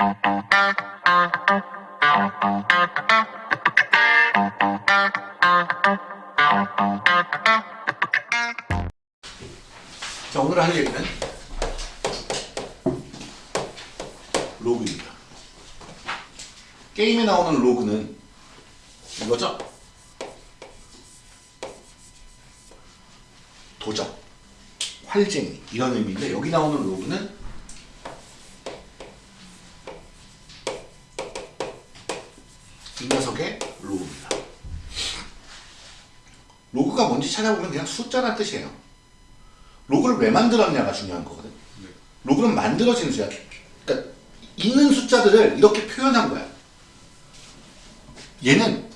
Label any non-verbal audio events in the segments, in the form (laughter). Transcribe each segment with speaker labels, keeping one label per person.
Speaker 1: 자 오늘 할 얘기는 로그입니다. 게임에 나오는 로그는 이거죠? 도적, 활쟁이 이런 의미인데 여기 나오는 로그는 이 녀석의 로그입니다. 로그가 뭔지 찾아보면 그냥 숫자란 뜻이에요. 로그를 왜 만들었냐가 중요한 거거든. 로그는 만들어지는 숫자. 그러니까 있는 숫자들을 이렇게 표현한 거야. 얘는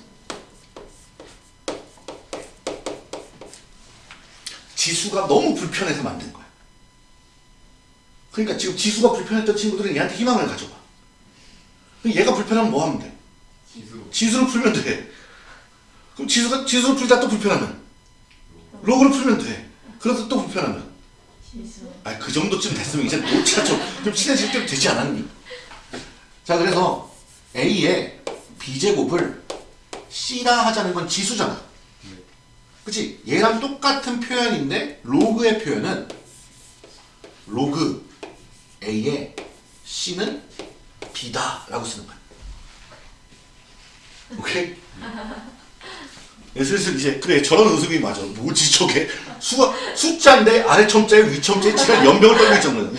Speaker 1: 지수가 너무 불편해서 만든 거야. 그러니까 지금 지수가 불편했던 친구들은 얘한테 희망을 가져봐. 얘가 불편하면 뭐 하면 돼?
Speaker 2: 지수
Speaker 1: 지수를 풀면 돼. 그럼 지수가 지수를 풀다 또 불편하면 로그를 풀면 돼. 그래서 또 불편하면
Speaker 3: 지수.
Speaker 1: 아, 그 정도쯤 됐으면 이제 노치가 좀, 좀 친해질 때도 되지 않았니? 자, 그래서 A의 B제곱을 C라 하자는 건 지수잖아. 그치? 얘랑 똑같은 표현인데, 로그의 표현은 로그 A의 C는 B다. 라고 쓰는 거야. 오케이? 예, 슬슬 이제 그래 저런 웃음이 맞아. 뭐지 저게? 수 숫자인데 아래 첨자에 위 첨자에 지가 연병을 떨고 있잖아?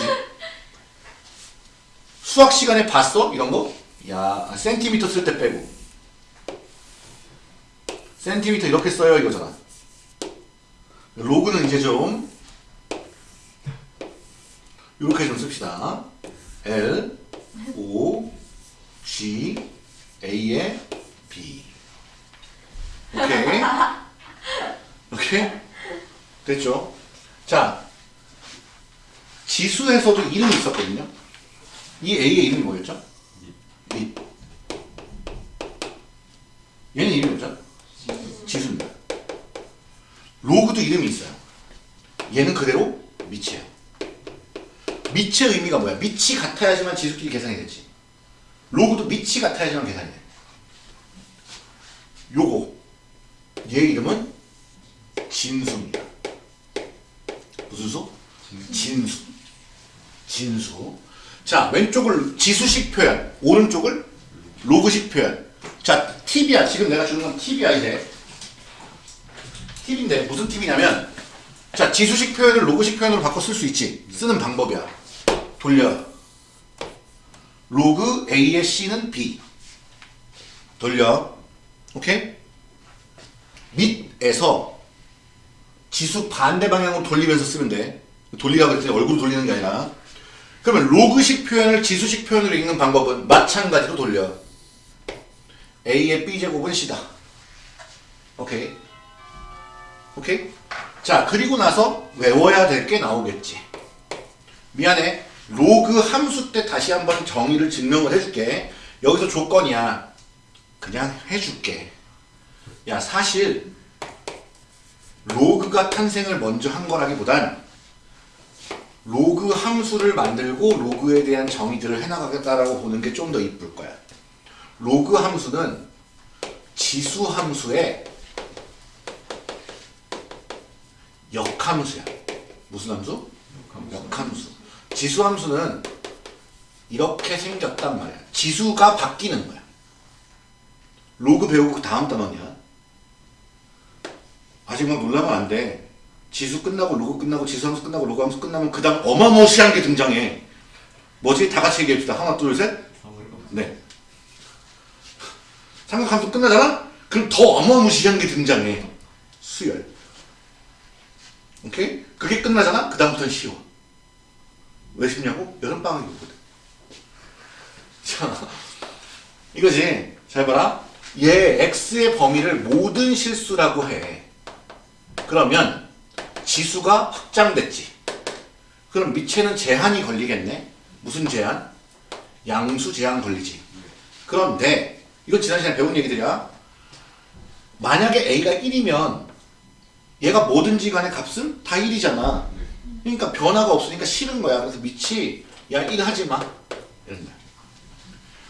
Speaker 1: 수학 시간에 봤어? 이런 거? 야 센티미터 쓸 때 빼고. 센티미터 이렇게 써요 이거잖아. 로그는 이제 좀 이렇게 좀 씁시다. L O G A의 B 오케이. 오케이? 됐죠? 자, 지수에서도 이름이 있었거든요. 이 A의 이름이 뭐였죠? 이. 얘는 이름이 뭐죠? 지수입니다. 로그도 이름이 있어요. 얘는 그대로 미치예요. 미치의 의미가 뭐야? 밑이 같아야지만 지수끼리 계산이 되지. 로그도 밑이 같아야지만 계산이 돼. 요거 얘 이름은 진수입니다. 무슨 수? 진수. 진수. 자, 왼쪽을 지수식 표현, 오른쪽을 로그식 표현. 자, 팁이야. 지금 내가 주는 건 팁이야, 이제. 팁인데, 무슨 팁이냐면, 자, 지수식 표현을 로그식 표현으로 바꿔 쓸 수 있지. 쓰는 방법이야. 돌려. 로그 A의 C는 B. 돌려. 오케이? 밑에서 지수 반대 방향으로 돌리면서 쓰면 돼. 돌리라고 그랬더니 얼굴 돌리는 게 아니라. 그러면 로그식 표현을 지수식 표현으로 읽는 방법은 마찬가지로 돌려. A의 B제곱은 C다. 오케이. 오케이? 자, 그리고 나서 외워야 될 게 나오겠지. 미안해. 로그 함수 때 다시 한번 정의를 증명을 해줄게. 여기서 조건이야. 그냥 해줄게. 야 사실 로그가 탄생을 먼저 한 거라기보단 로그 함수를 만들고 로그에 대한 정의들을 해나가겠다라고 보는 게 좀 더 이쁠 거야. 로그 함수는 지수 함수의 역함수야. 무슨 함수? 역함수. 지수 함수는 이렇게 생겼단 말이야. 지수가 바뀌는 거야. 로그 배우고 그 다음 단원이야. 아직 막 놀라면 안 돼. 지수 끝나고 로그 끝나고 지수 함수 끝나고 로그 함수 끝나면 그 다음 어마무시한 게 등장해. 뭐지? 다 같이 얘기합시다. 하나, 둘, 셋. 네. 삼각함수 끝나잖아? 그럼 더 어마무시한 게 등장해. 수열. 오케이? 그게 끝나잖아? 그 다음부터는 쉬워. 왜 쉽냐고? 여름방학이 오거든. 자, 이거지. 잘 봐라. 얘 x의 범위를 모든 실수라고 해. 그러면 지수가 확장됐지. 그럼 밑에는 제한이 걸리겠네. 무슨 제한? 양수 제한 걸리지. 그런데 이건 지난 시간에 배운 얘기들이야. 만약에 a가 1이면 얘가 뭐든지 간에 값은 다 1이잖아. 그러니까 변화가 없으니까 싫은 거야. 그래서 밑이 야 1 하지 마. 이런 거야.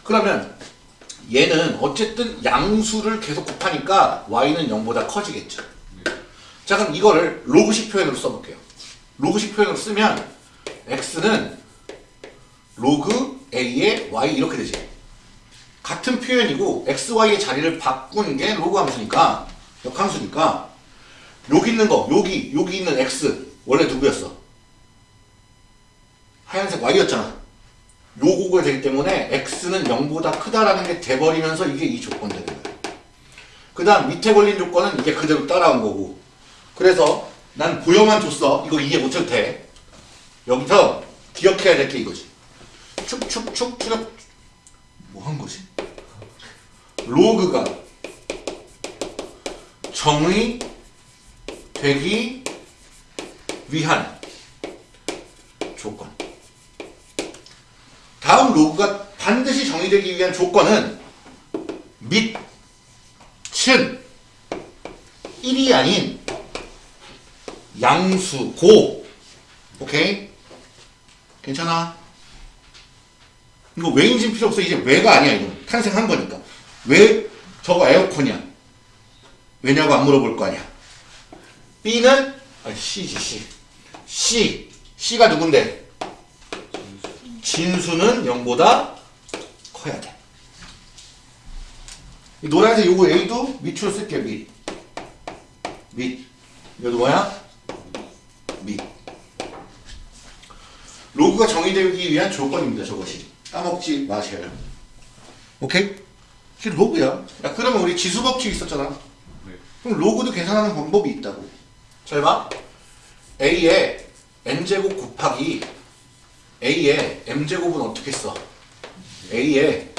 Speaker 1: 그러면 얘는 어쨌든 양수를 계속 곱하니까 y는 0보다 커지겠죠. 자 그럼 이거를 로그식 표현으로 써볼게요. 로그식 표현으로 쓰면 x는 로그 a의 y 이렇게 되지. 같은 표현이고 x, y의 자리를 바꾸는 게 로그 함수니까 역함수니까 여기 있는 거 여기 여기 있는 x 원래 누구였어? 하얀색 y였잖아. 요거가 되기 때문에 x는 0보다 크다라는 게 돼버리면서 이게 이 조건 되는 거야. 그 다음 밑에 걸린 조건은 이게 그대로 따라온 거고 그래서 난 보여만 줬어. 이거 이해 못해도 돼. 여기서 기억해야 될 게 이거지. 축축축 추력 뭐한 거지? 로그가 정의 되기 위한 조건. 다음 로그가 반드시 정의되기 위한 조건은 밑, 친, 1이 아닌 양수, 고. 오케이? 괜찮아? 이거 왜인지 필요 없어. 이제 왜가 아니야, 이거. 탄생한 거니까. 왜 저거 에어컨이야? 왜냐고 안 물어볼 거 아니야. B는, 아, C지, C. C. C가 누군데? 진수는 0보다 커야 돼. 이 노란색 요거 A도 밑으로 쓸게, 밑. 밑. 이것도 뭐야? 밑. 로그가 정의되기 위한 조건입니다, 저것이. 까먹지 마세요. 오케이? 이게 로그야. 야, 그러면 우리 지수 법칙 있었잖아.
Speaker 2: 네.
Speaker 1: 그럼 로그도 계산하는 방법이 있다고. 잘 봐. A의 n제곱 곱하기 A의 m제곱은 어떻게 써? A의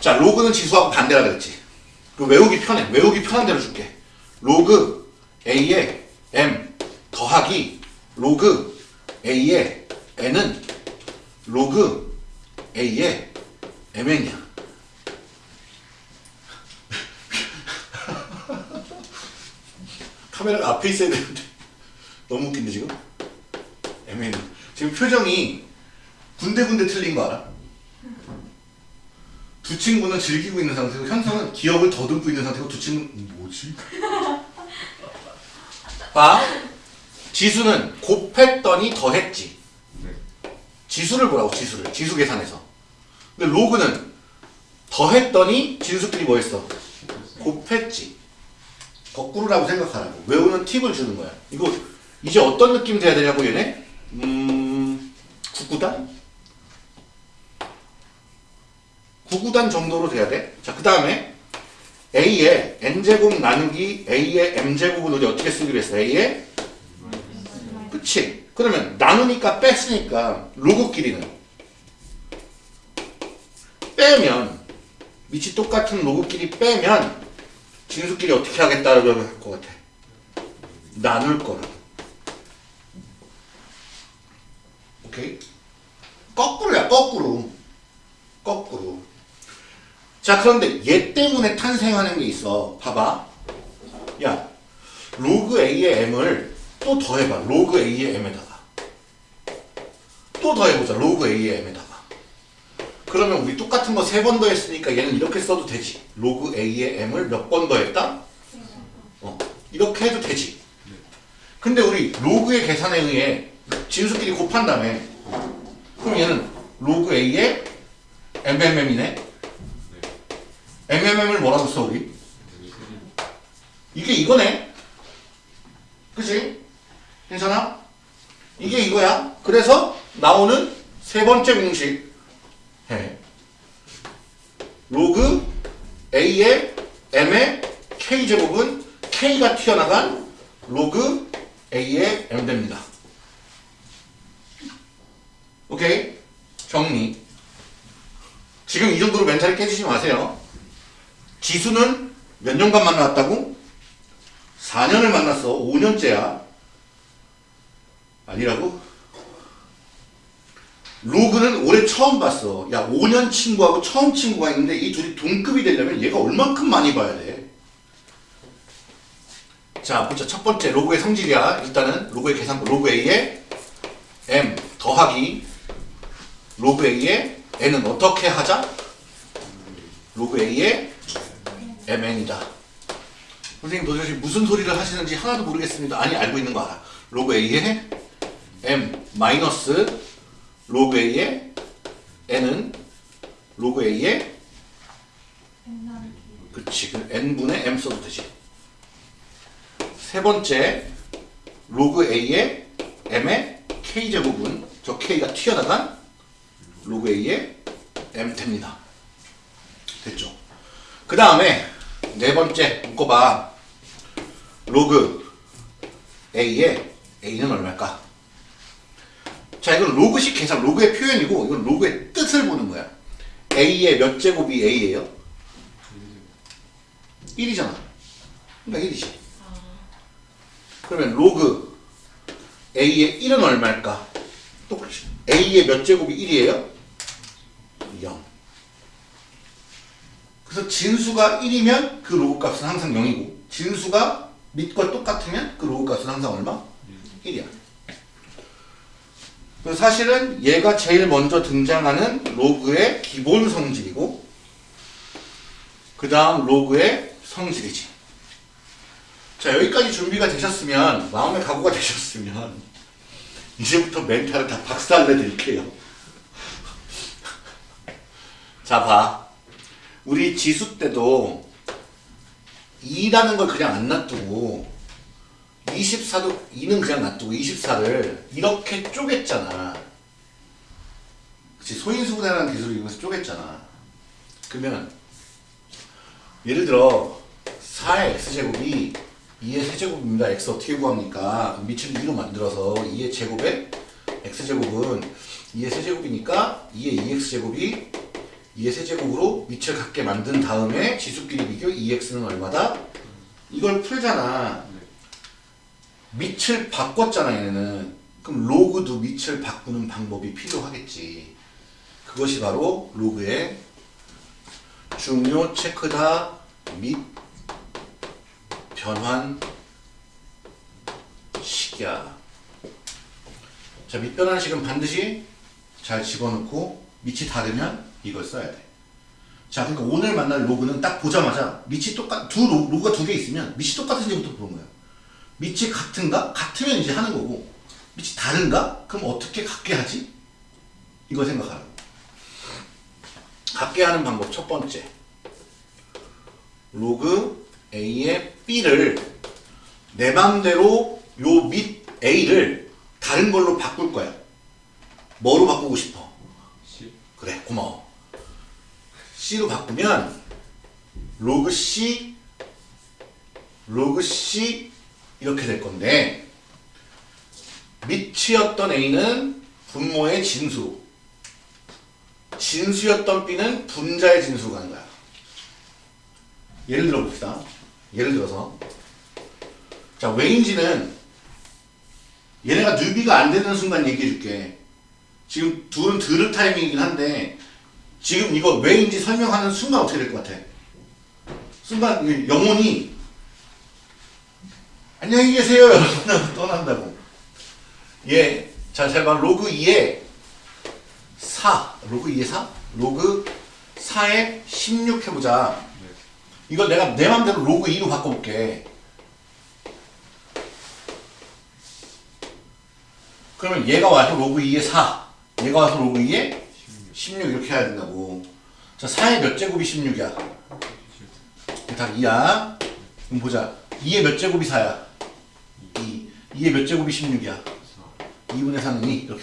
Speaker 1: 자 로그는 지수하고 반대라 그랬지. 그 외우기 편해. 외우기 편한 대로 줄게. 로그 A의 m 더하기 로그 A의 n은 로그 A의 mn이야. 카메라가 앞에 있어야 되는데 너무 웃긴데 지금? mn 지금 표정이 군데군데 틀린 거 알아? 두 친구는 즐기고 있는 상태고 현성은 기억을 더듬고 있는 상태고 두 친구는 뭐지? 봐. 지수는 곱했더니 더했지.
Speaker 2: 네.
Speaker 1: 지수를 보라고 지수를. 지수 계산해서. 근데 로그는 더했더니 진수끼리 뭐 했어? 곱했지. 거꾸로라고 생각하라고. 외우는 팁을 주는 거야. 이거 이제 어떤 느낌 돼야 되냐고 얘네? 음 구구단? 구구단 정도로 돼야 돼 자 그 다음에 A의 n제곱 나누기 A의 m제곱은 우리 어떻게 쓰기로 했어 A의? 그치. 그러면 나누니까 뺐으니까 로그끼리는? 빼면 밑이 똑같은 로그끼리 빼면 진수끼리 어떻게 하겠다라고 할 것 같아. 나눌 거라 오케이? 거꾸로야 거꾸로. 거꾸로 자 그런데 얘 때문에 탄생하는 게 있어. 봐봐. 야 로그 a의 m을 또 더해봐. 로그 a의 m에다가. 또 더해보자. 로그 a의 m에다가. 그러면 우리 똑같은 거 세 번 더 했으니까 얘는 이렇게 써도 되지. 로그 a의 m을 몇 번 더 했다? 어 이렇게 해도 되지. 근데 우리 로그의 계산에 의해 진수끼리 곱한 다음에 그럼 얘는 로그 a의 mmm이네 MMM을 뭐라고 써 우리? 이게 이거네. 그치? 괜찮아? 이게 이거야. 그래서 나오는 세 번째 공식. 해. 로그 A의 M의 K제곱은 K가 튀어나간 로그 A의 M 됩니다. 오케이? 정리. 지금 이 정도로 멘탈이 깨지지 마세요 지수는 몇 년간 만났다고? 4년을 만났어. 5년째야. 아니라고? 로그는 올해 처음 봤어. 야, 5년 친구하고 처음 친구가 있는데 이 둘이 동급이 되려면 얘가 얼만큼 많이 봐야 돼? 자, 보자. 첫 번째 로그의 성질이야. 일단은 로그의 계산, 로그 A의 M 더하기 로그 A의 n은 어떻게 하자? 로그 a의 mn이다. 선생님 도대체 무슨 소리를 하시는지 하나도 모르겠습니다. 아니 알고 있는 거 알아. 로그 a의 m 마이너스 로그 a의 n은 로그 a의 그치 그 n분의 m 써도 되지. 세 번째 로그 a의 m의 k 제곱은 저 k가 튀어나간 로그 a의 m 됩니다. 됐죠? 그 다음에 네 번째 묶어봐. 로그 a의 a는 얼마일까? 자 이건 로그식 계산, 로그의 표현이고 이건 로그의 뜻을 보는 거야. a의 몇 제곱이 a예요? 1이잖아. 그러니까 1이지. 그러면 로그 a의 1은 얼마일까? 똑같이 a의 몇 제곱이 1이에요? 0. 그래서 진수가 1이면 그 로그 값은 항상 0이고 진수가 밑과 똑같으면 그 로그 값은 항상 얼마? 1이야. 그래서 사실은 얘가 제일 먼저 등장하는 로그의 기본 성질이고 그 다음 로그의 성질이지. 자 여기까지 준비가 되셨으면 마음의 각오가 되셨으면 (laughs) 이제부터 멘탈을 다 박살내 드릴게요. (laughs) 자 봐. 우리 지수 때도 2라는 걸 그냥 안 놔두고 24도 2는 그냥 놔두고 24를 이렇게 쪼갰잖아. 그치 소인수분해라는 기술을 이용해서 쪼갰잖아. 그러면 예를 들어 4의 x제곱이 2의 세제곱입니다. x 어떻게 구합니까? 밑을 2로 만들어서 2의 제곱에 x제곱은 2의 세제곱이니까 2의 2x제곱이 2의 세제곱으로 밑을 갖게 만든 다음에 지수끼리 비교 2x는 얼마다? 이걸 풀잖아. 밑을 바꿨잖아 얘네는. 그럼 로그도 밑을 바꾸는 방법이 필요하겠지. 그것이 바로 로그의 중요 체크다 및 변환 식이야. 자, 밑변환식은 반드시 잘 집어넣고 밑이 다르면 이걸 써야 돼. 자, 그러니까 오늘 만날 로그는 딱 보자마자 밑이 똑같 두 로, 로그가 두 개 있으면 밑이 똑같은지부터 보는 거야. 밑이 같은가? 같으면 이제 하는 거고 밑이 다른가? 그럼 어떻게 같게 하지? 이거 생각하라고. 같게 하는 방법 첫 번째. 로그 A의 B를 내 맘대로 요 밑 A를 다른 걸로 바꿀 거야. 뭐로 바꾸고 싶어? 그래, 고마워. C로 바꾸면 로그 C, 로그 C 이렇게 될 건데 밑이었던 A는 분모의 진수, 진수였던 B는 분자의 진수로 가는 거야. 예를 들어 봅시다. 예를 들어서 자 왜인지는 얘네가 뉴비가 안 되는 순간 얘기해 줄게. 지금 둘은 들을 타이밍이긴 한데 지금 이거 왜인지 설명하는 순간 어떻게 될 것 같아? 순간 이 영혼이 안녕히 계세요 여러분 떠난다고. 예, 자, 잘 봐. 로그 2에 4, 로그 2에 4? 로그 4에 16 해보자. 이걸 내가 내 맘대로 로그 2로 바꿔볼게. 그러면 얘가 와서 로그 2에 4, 얘가 와서 로그 2에 16 이렇게 해야 된다고. 자, 4의 몇 제곱이 16이야? 다 2야. 그럼 보자. 2의 몇 제곱이 4야? 2. 2의 몇 제곱이 16이야? 2분의 4는 2 이렇게.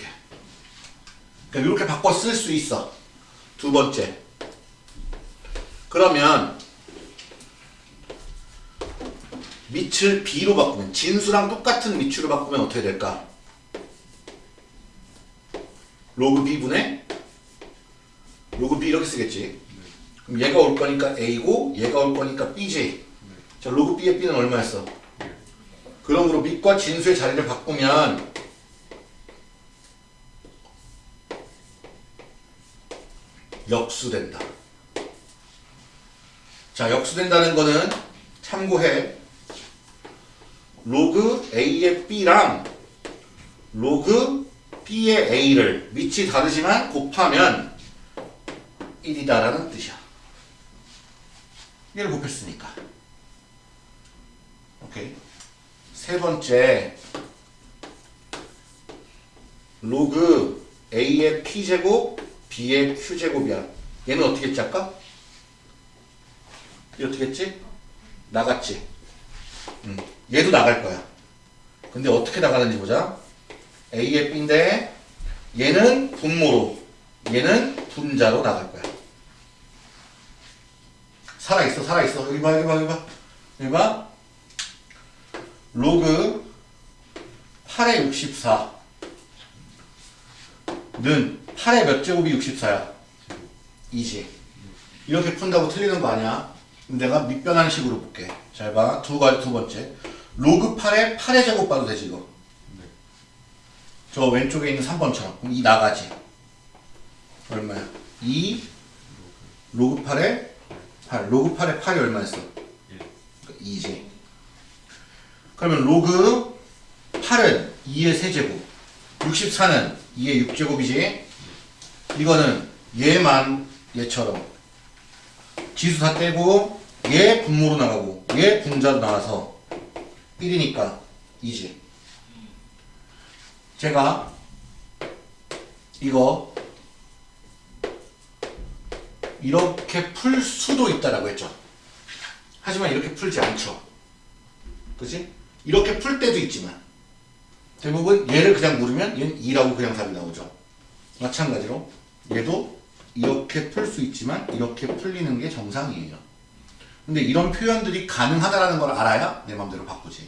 Speaker 1: 그러니까 이렇게 바꿔 쓸 수 있어. 두 번째. 그러면 밑을 b로 바꾸면 진수랑 똑같은 밑줄을 바꾸면 어떻게 될까? 로그 b분의 로그 b 이렇게 쓰겠지. 그럼 얘가 올 거니까 a고 얘가 올 거니까 b지. 자 로그 b의 b는 얼마였어? 그러므로 밑과 진수의 자리를 바꾸면 역수된다. 자 역수된다는 거는 참고해. 로그 A의 B랑 로그 B의 A를 밑이 다르지만 곱하면 1이다라는 뜻이야. 얘를 곱했으니까. 오케이. 세 번째 로그 a의 p제곱 b의 q제곱이야. 얘는 어떻게 했지 아까? 얘 어떻게 했지? 나갔지. 음, 얘도 나갈 거야. 근데 어떻게 나가는지 보자. a의 b인데 얘는 분모로 얘는 분자로 나갈 거야. 살아있어 살아있어. 여기 봐 여기 봐 여기 봐. 여기 봐. 로그 8의 64는 8의 몇 제곱이 64야? 2지 이렇게 푼다고 틀리는 거 아니야? 내가 밑변환 식으로 볼게. 잘봐두 두 번째. 로그 8의 8의 제곱 봐도 되지 이거? 저 왼쪽에 있는 3번처럼. 그럼 이 나가지. 얼마야? 2 로그 8에 8 로그 8에 8이 얼마였어? 2지 그러면 로그 8은 2의 세제곱 64는 2의 6제곱이지? 이거는 얘만 얘처럼 지수 다 떼고 얘 분모로 나가고 얘 분자로 나와서 1이니까 2지. 제가 이거 이렇게 풀 수도 있다라고 했죠. 하지만 이렇게 풀지 않죠. 그지? 이렇게 풀 때도 있지만 대부분 얘를 그냥 물으면 얘는 2라고 그냥 답이 나오죠. 마찬가지로 얘도 이렇게 풀 수 있지만 이렇게 풀리는 게 정상이에요. 근데 이런 표현들이 가능하다라는 걸 알아야 내 맘대로 바꾸지.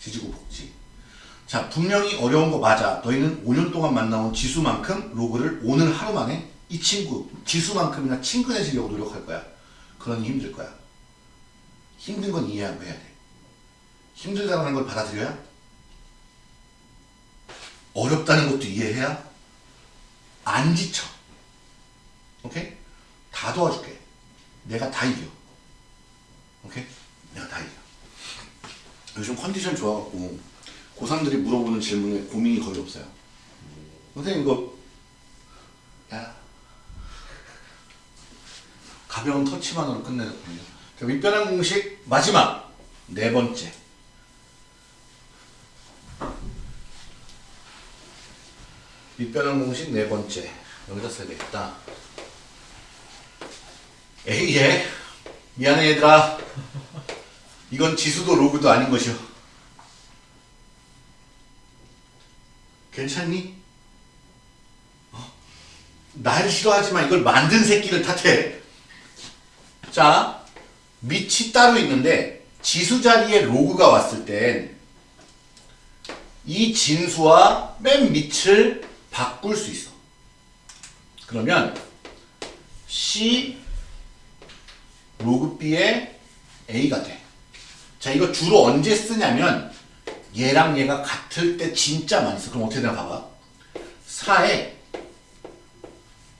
Speaker 1: 지지고 볶지. 자, 분명히 어려운 거 맞아. 너희는 5년 동안 만나온 지수만큼 로그를 오늘 하루 만에 이 친구, 지수만큼이나 친근해지려고 노력할 거야. 그러니 힘들 거야. 힘든 건 이해하고 해야 돼. 힘들다는 걸 받아들여야 어렵다는 것도 이해해야 안 지쳐. 오케이? 다 도와줄게. 내가 다 이겨. 오케이? 내가 다 이겨. 요즘 컨디션 좋아갖고 고3들이 물어보는 질문에 고민이 거의 없어요. 선생님 이거 가벼운 터치만으로 끝내거든요. 자, 밑변환 공식 마지막 네 번째. 밑변환 공식 네 번째 여기다 써야 되겠다. A에 미안해 얘들아. 이건 지수도 로그도 아닌 것이오. 괜찮니? 어? 날 싫어하지만 이걸 만든 새끼를 탓해. 자, 밑이 따로 있는데 지수 자리에 로그가 왔을 땐 이 진수와 맨 밑을 바꿀 수 있어. 그러면 C 로그 B의 A가 돼. 자, 이거 주로 언제 쓰냐면 얘랑 얘가 같을 때 진짜 많이 써. 그럼 어떻게 되나 봐봐. 4에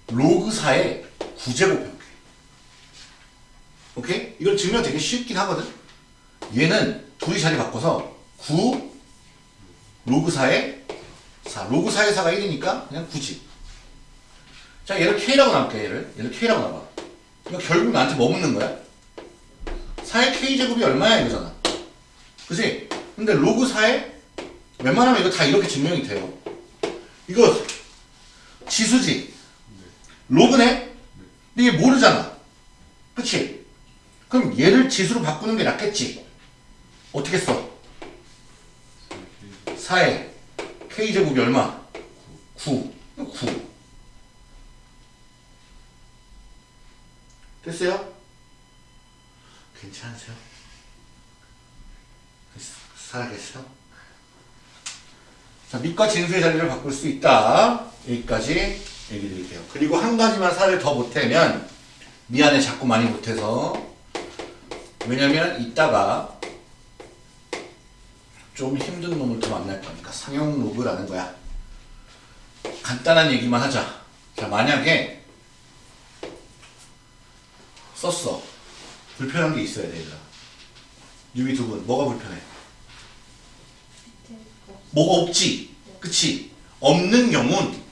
Speaker 1: 로그 4에 9제곱 해볼게. 오케이? 이걸 증명 되게 쉽긴 하거든. 얘는 둘이 자리 바꿔서 9 로그 4에 4. 로그 4에 4가 1이니까 그냥 9지. 자, 얘를 K라고 놓게 얘를. 얘를 K라고 놓아. 이거 결국 나한테 뭐 묻는 거야? 4의 K제곱이 얼마야 이거잖아. 그지? 근데 로그 4에 웬만하면 이거 다 이렇게 증명이 돼요. 이거 지수지. 로그네? 근데 얘 모르잖아. 그치? 그럼 얘를 지수로 바꾸는 게 낫겠지. 어떻게 써? 4에 K제곱이 얼마? 9. 9. 됐어요? 괜찮으세요? 살아계세요? 자, 밑과 진수의 자리를 바꿀 수 있다. 여기까지 얘기 드릴게요. 그리고 한 가지만 살을 더 못하면 미안해 자꾸 많이 못해서 왜냐면 이따가 좀 힘든 놈을 더 만날 거니까 상용 로그라는 거야. 간단한 얘기만 하자. 자, 만약에 썼어. 불편한 게 있어야 돼, 얘들아. 유비 두 분, 뭐가 불편해? 뭐가 없지? 그치? 없는 경우는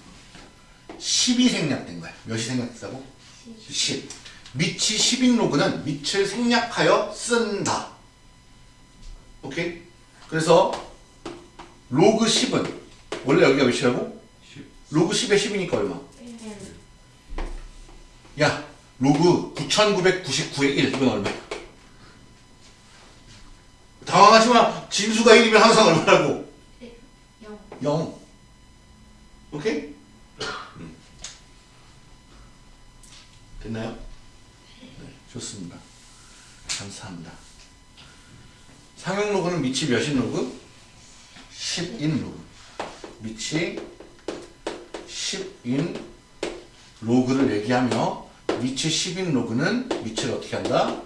Speaker 1: 10이 생략된 거야. 몇이 생략됐다고? 10. 밑이 10인 로그는 밑을 생략하여 쓴다. 오케이? 그래서 로그 10은 원래 여기가 몇이라고?
Speaker 2: 10.
Speaker 1: 로그 10에 10이니까 얼마?
Speaker 3: 1.
Speaker 1: 야, 로그 9999의 1 이건 얼마야? 당황하지 마. 진수가 1이면 항상 얼마라고?
Speaker 3: 0.
Speaker 1: 0. 오케이? 음. 됐나요? 네, 좋습니다. 감사합니다. 상용 로그는 밑이 몇인 로그? 10인 로그. 밑이 10인 로그를 얘기하며 밑이 10인 로그는 밑을 어떻게 한다?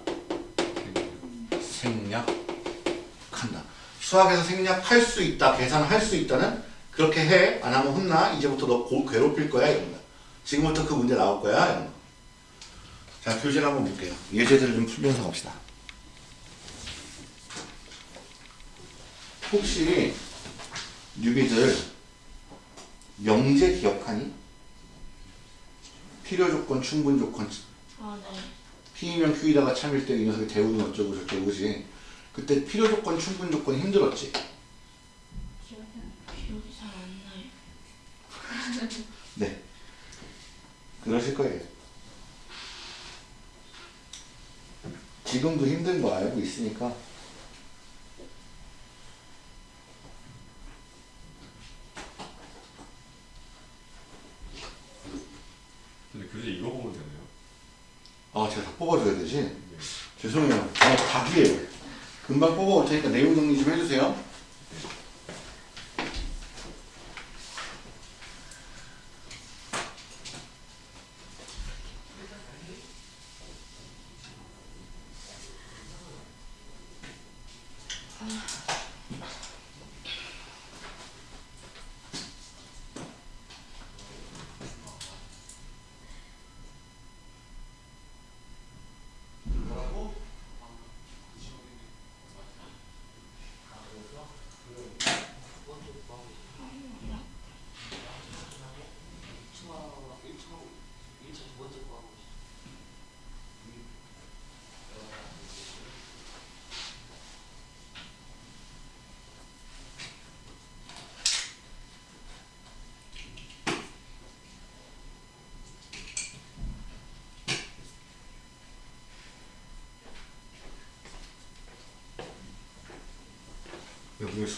Speaker 1: 생략한다. 수학에서 생략할 수 있다, 계산할 수 있다는 그렇게 해. 안 하면 혼나. 이제부터 너 고, 괴롭힐 거야. 이런 거. 지금부터 그 문제 나올 거야. 이런 거. 자, 교재를 한번 볼게요. 예제들을 좀 풀면서 갑시다. 혹시 뉴비들 명제 기억하니? 필요 조건, 충분 조건,
Speaker 3: 아, 네.
Speaker 1: P이면 Q이다가 참일 때 이 녀석이 대우는 어쩌고 저쩌고 그지? 그때 필요 조건, 충분 조건이 힘들었지?
Speaker 3: 기억이 잘 안 나요.
Speaker 1: 네. 그러실 거예요. 지금도 힘든 거 알고 있으니까
Speaker 2: 근데 교재 이거 보면 되네요.
Speaker 1: 아 제가 다 뽑아줘야 되지? 죄송해요. 아, 다 기회예요. 금방 뽑아올 테니까 내용 정리 좀 해주세요.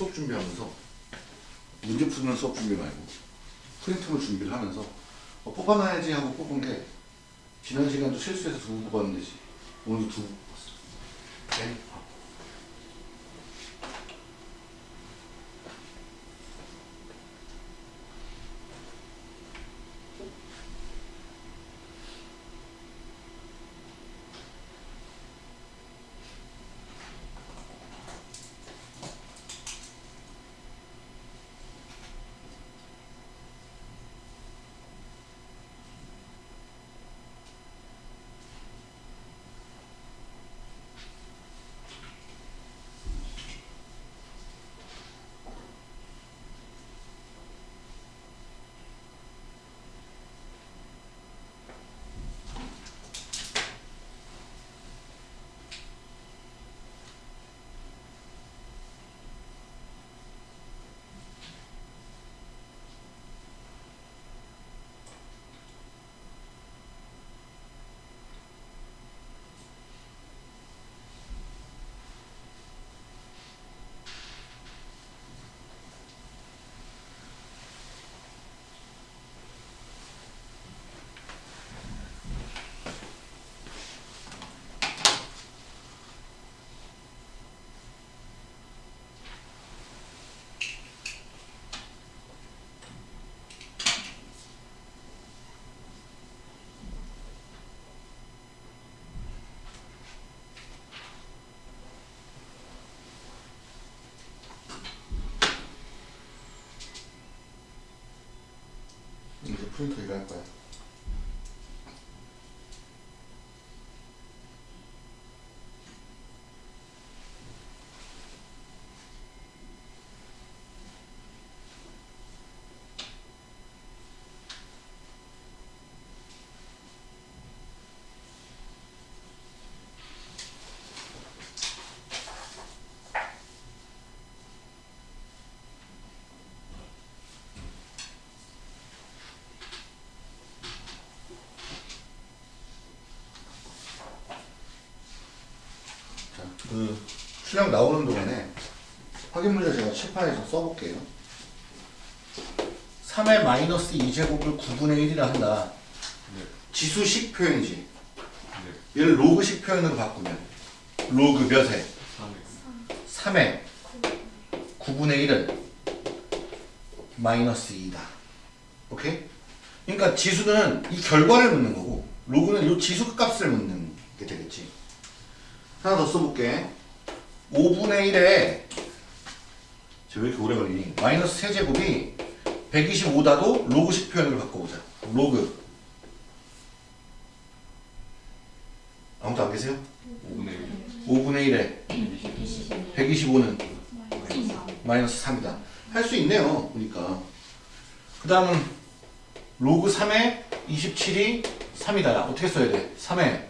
Speaker 1: 수업 준비하면서 문제 푸는 수업 준비 말고 프린트물 준비를 하면서 어, 뽑아놔야지 하고 뽑은 게 지난 시간도 실수해서 두부 뽑았는데 오늘도 두부 뽑았어. 네? 이제 프린터 일할 거야. 그 수량 나오는 동안에 확인 문제 제가 칠판에서 써볼게요. 3의 마이너스 2제곱을 9분의 1이라 한다.
Speaker 2: 네.
Speaker 1: 지수식 표현이지.
Speaker 2: 네.
Speaker 1: 얘를 로그식 표현으로 바꾸면 로그 몇에?
Speaker 2: 3x
Speaker 1: 3의 9분의 1은 마이너스 2다. 오케이? 그러니까 지수는 이 결과를 묻는 거고 로그는 이 지수 값을 묻는 게 되겠지. 하나 더 써볼게. 5분의 1에 왜 이렇게 오래 걸리니? 마이너스 세제곱이 125다도 로그식 표현으로 바꿔보자. 로그. 아무도 안 계세요?
Speaker 2: 5분의
Speaker 1: 5분의 1에 125는 마이너스 3이다. 할 수 있네요. 보니까. 그 다음은 로그 3에 27이 3이다. 야, 어떻게 써야 돼? 3에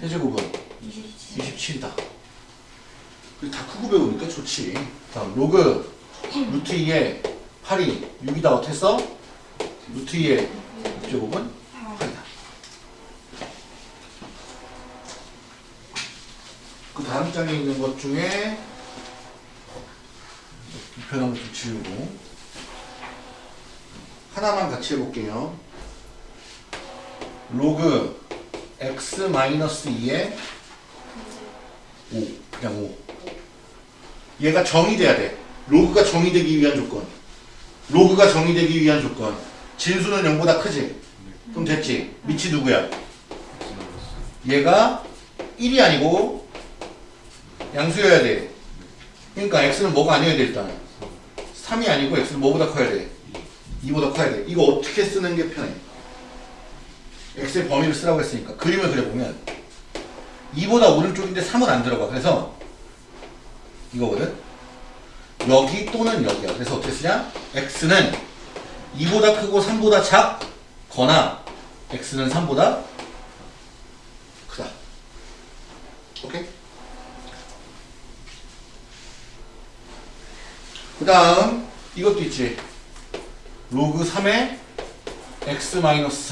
Speaker 1: 세제곱은 27이다. 다 크고 좋지. 다음 로그 루트 2에 8이 6이다. 어떻게 써? 루트 2의 제곱은 8이다. 그 다음 장에 있는 것 중에 불편한 것좀 지우고 하나만 같이 해볼게요. 로그 x 마이너스 2에 5 그냥 5 얘가 정의돼야 돼. 로그가 정의되기 위한 조건. 로그가 정의되기 위한 조건. 진수는 0보다 크지? 그럼 됐지? 밑이 누구야? 얘가 1이 아니고 양수여야 돼. 그러니까 x는 뭐가 아니어야 돼 일단. 3이 아니고 x는 뭐보다 커야 돼? 2보다 커야 돼. 이거 어떻게 쓰는 게 편해? x의 범위를 쓰라고 했으니까 그림을 그려보면 2보다 오른쪽인데 3은 안 들어가. 그래서 이거거든. 여기 또는 여기야. 그래서 어떻게 쓰냐? x는 2보다 크고 3보다 작거나 x는 3보다 크다. 오케이? 그 다음 이것도 있지 로그 3에 x 마이너스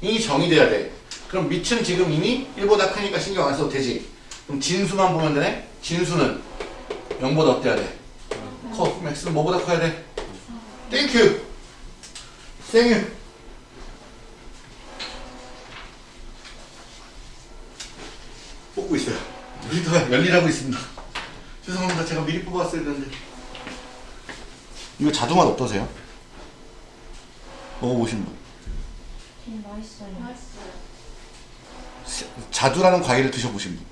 Speaker 1: 3이 정의돼야 돼 그럼 밑은 지금 이미 1보다 크니까 신경 안 써도 되지 그럼 진수만 보면 되네 진수는 0보다 어때야 돼? 커 x는 뭐보다 커야 돼? thank you 생유 뽑고 있어요 모니터가 열일하고 있습니다 죄송합니다 제가 미리 뽑았어야 되는데 이거 자두맛 어떠세요? 먹어보신 분
Speaker 3: 되게 맛있어요.
Speaker 1: 세- 자두라는 과일을 드셔보신 분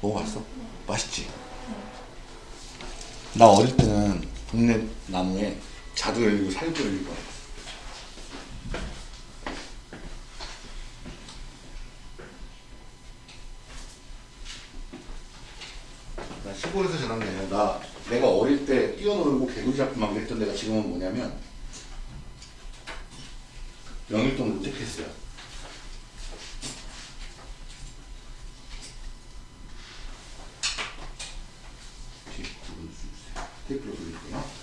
Speaker 1: 먹어봤어? 맛있지? 나 어릴 때는 동네 나무에 자두 열리고 살구 열리고 나 시골에서 자랐네 나 내가 어릴 때 뛰어놀고 개구리 잡고 막 그랬던 데가 지금은 뭐냐면 영일동 롯데캐슬이야 테이프로 돌릴게요.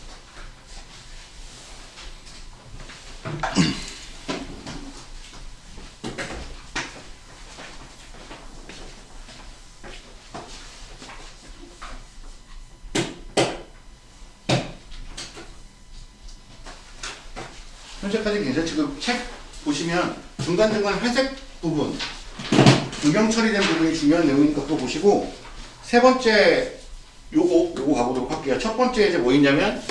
Speaker 1: 현재까지 괜찮지? 그책 보시면 중간중간 회색 부분 유경 처리된 부분이 중요한 내용이니까 그거 보시고 세 번째 요거 요거 가보도록 할게요. 첫 번째 이제 뭐 있냐면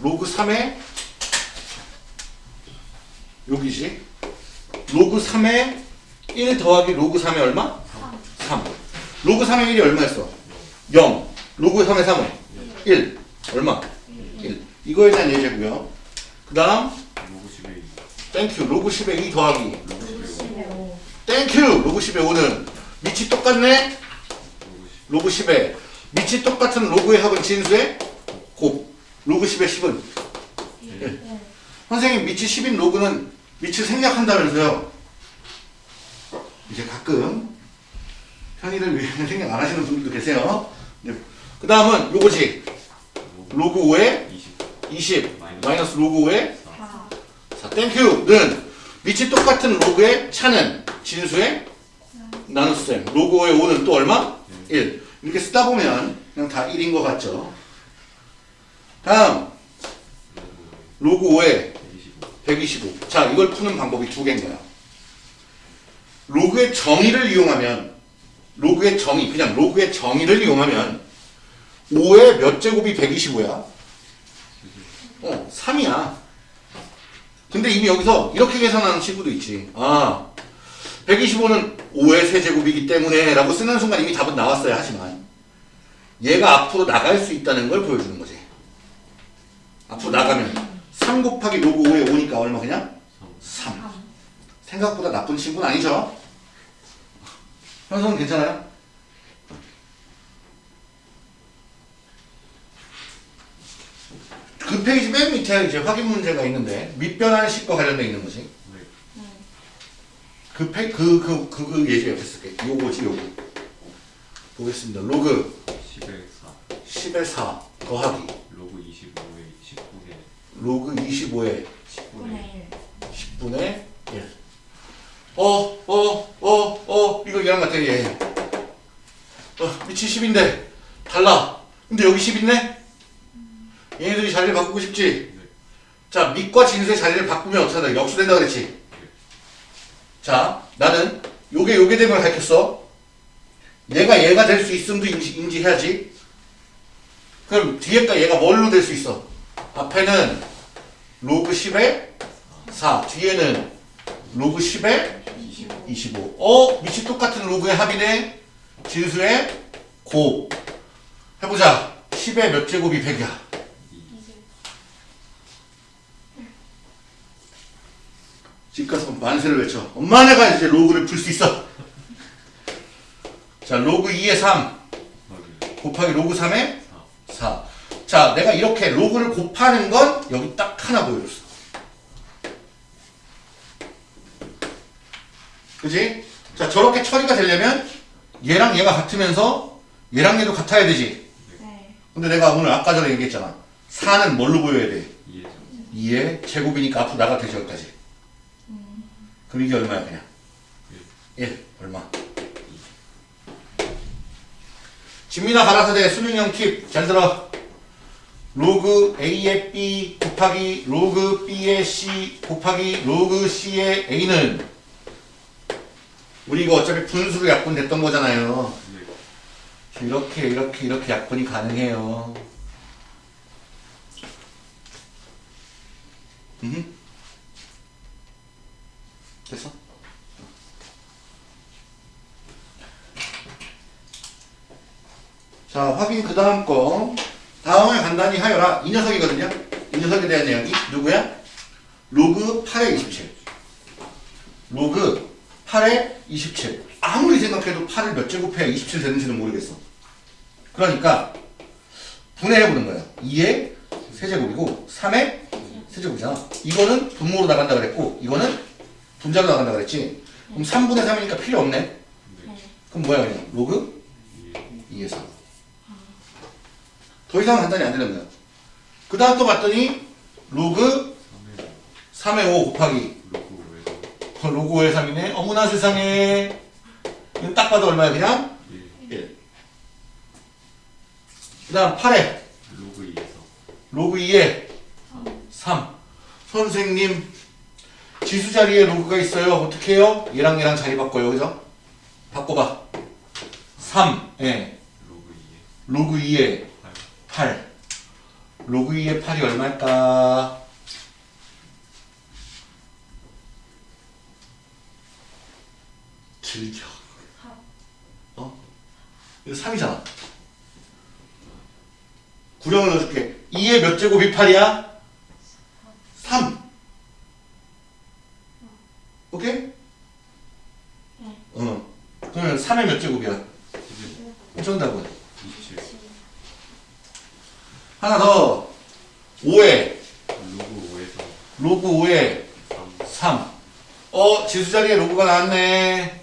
Speaker 1: 로그 3에 여기지. 로그 3에 1 더하기 로그 3에 얼마? 3. 로그 3에 1이 얼마였어? 0. 로그 3에 3은 1. 얼마? 1. 이거에 대한 예제고요. 그 다음
Speaker 2: 로그 10의 2
Speaker 1: thank you 로그 10에 2 더하기
Speaker 2: 로그 10의 5
Speaker 1: thank you 로그 10에 5는 밑이 똑같네?
Speaker 2: 로그 10
Speaker 1: 로그 10에 밑이 똑같은 로그의 합은 진수의 곱 로그 10의 10은
Speaker 3: 네.
Speaker 1: 선생님 밑이 10인 로그는 밑을 생략한다면서요 이제 가끔 편의를 위해 (laughs) 생략 안 하시는 분들도 계세요 네. 그 다음은 요거지 로그 5에
Speaker 2: 20
Speaker 1: 20 마이너스 로그 5에
Speaker 3: 4.
Speaker 1: 4 thank you는 밑이 똑같은 로그의 차는 진수의 나눗셈 로그 5의 5는 또 얼마? 1 이렇게 쓰다 보면 그냥 다 1인 것 같죠? 다음 로그 5에
Speaker 2: 125
Speaker 1: 125. 자, 이걸 푸는 방법이 두 개인 거야. 로그의 정의를 이용하면 로그의 정의, 그냥 로그의 정의를 이용하면 5의 몇 제곱이 125야? 어, 3이야. 근데 이미 여기서 이렇게 계산하는 친구도 있지. 아, 125는 5의 세제곱이기 때문에 라고 쓰는 순간 이미 답은 나왔어야 하지만 얘가 앞으로 나갈 수 있다는 걸 보여주는 거지. 앞으로 나가면 3 곱하기 로그 5에 5니까 얼마 그냥? 3.
Speaker 3: 3.
Speaker 1: 생각보다 나쁜 친구는 아니죠? 현성은 괜찮아요? 그 페이지 맨 밑에 이제 확인 문제가 있는데 밑변환 식과 관련돼 있는 거지.
Speaker 2: 네.
Speaker 3: 네.
Speaker 1: 그 페, 그, 그, 그, 그 예제 옆에 쓸게. 요거지, 요거. 보겠습니다. 로그
Speaker 2: 10에 4
Speaker 1: 10에 4 더하기
Speaker 2: 로그 25에 19에
Speaker 1: 로그 25에
Speaker 2: 10분의
Speaker 3: 9의 1.
Speaker 1: 10분의 1. 어, 어, 어, 어, 이거 얘랑 같아, 얘. 어, 밑이 10인데, 달라. 근데 여기 10 있네? 얘네들이 자리를 바꾸고 싶지?
Speaker 2: 네.
Speaker 1: 자, 밑과 진수의 자리를 바꾸면 어떻게 된다? 역수된다 그랬지? 자, 나는 요게 요게 되면 가르쳤어. 얘가 얘가 될 수 있음도 인지, 인지해야지. 그럼 뒤에가 얘가 뭘로 될 수 있어? 앞에는 로그 10에 4, 뒤에는 로그 10에
Speaker 3: 25.
Speaker 1: 25. 어? 밑이 똑같은 로그의 합이네. 진수의 곱. 해보자. 10의 몇 제곱이 100이야.
Speaker 3: 20.
Speaker 1: 집 가서 만세를 외쳐. 엄마 내가 이제 로그를 풀 수 있어. 자, 로그 2의 3
Speaker 2: 더하기
Speaker 1: 곱하기 로그 3의
Speaker 2: 4
Speaker 1: 4. 자, 내가 이렇게 로그를 곱하는 건 여기 딱 하나 보여줬어. 그지? 자, 저렇게 처리가 되려면 얘랑 얘가 같으면서 얘랑 얘도 같아야 되지.
Speaker 3: 네.
Speaker 1: 근데 내가 오늘 아까 전에 얘기했잖아. 4는 뭘로 보여야 돼?
Speaker 2: 2에
Speaker 1: 2의 제곱이니까 앞으로 나갈 때 저기까지. 그럼 이게 얼마야 그냥? 1 얼마? 진미나 가라사대 수능형 팁 잘 들어 로그 A의 B 곱하기 로그 B의 C 곱하기 로그 C의 A는 우리 이거 어차피 분수로 약분됐던 거잖아요
Speaker 2: 네.
Speaker 1: 이렇게 이렇게 이렇게 약분이 가능해요 음. 됐어? 자, 확인 그 다음 거. 다음을 간단히 하여라. 이 녀석이거든요. 이 녀석에 대한 이야기. 누구야? 로그 8의 27. 로그 8의 27. 아무리 생각해도 8을 몇 제곱해야 27 되는지는 모르겠어. 그러니까 분해해보는 거예요. 2의 세제곱이고 3의 세제곱이잖아. 이거는 분모로 나간다 그랬고 이거는 분자로 나간다 그랬지. 그럼 3분의 3이니까 필요 없네.
Speaker 3: 네.
Speaker 1: 그럼 뭐야 그냥 로그
Speaker 2: 2에
Speaker 1: 2의 3. 더 이상 간단히 안 되는 거야. 그 다음 또 봤더니 로그
Speaker 2: 3에
Speaker 1: 3의 5 곱하기
Speaker 2: 로그 5에서
Speaker 1: 어, 로그 5의 3이네. 어머나 세상에. 딱 봐도 얼마야 그냥?
Speaker 2: 1
Speaker 1: 1. 그 다음 8에
Speaker 2: 로그 2에서
Speaker 1: 로그 2에 3. 선생님 지수 자리에 로그가 있어요. 어떻게 해요? 얘랑 얘랑 자리 바꿔요. 그죠? 바꿔봐. 3. 예.
Speaker 2: 로그 2에
Speaker 1: 로그 2에
Speaker 2: 8
Speaker 1: 8. 로그 2의 8이 얼마일까? 즐겨. 어? 이거 3이잖아. 구령을 넣어줄게. 2의 몇 제곱이 8이야? 3. 오케이?
Speaker 3: 네.
Speaker 1: 어. 그러면 3의 몇 제곱이야?
Speaker 2: 11
Speaker 1: 정답은?
Speaker 2: 27
Speaker 1: 하나 더. 5에
Speaker 2: 로그 5에서
Speaker 1: 로그 5에
Speaker 2: 3
Speaker 1: 3. 어, 지수 자리에 로그가 나왔네.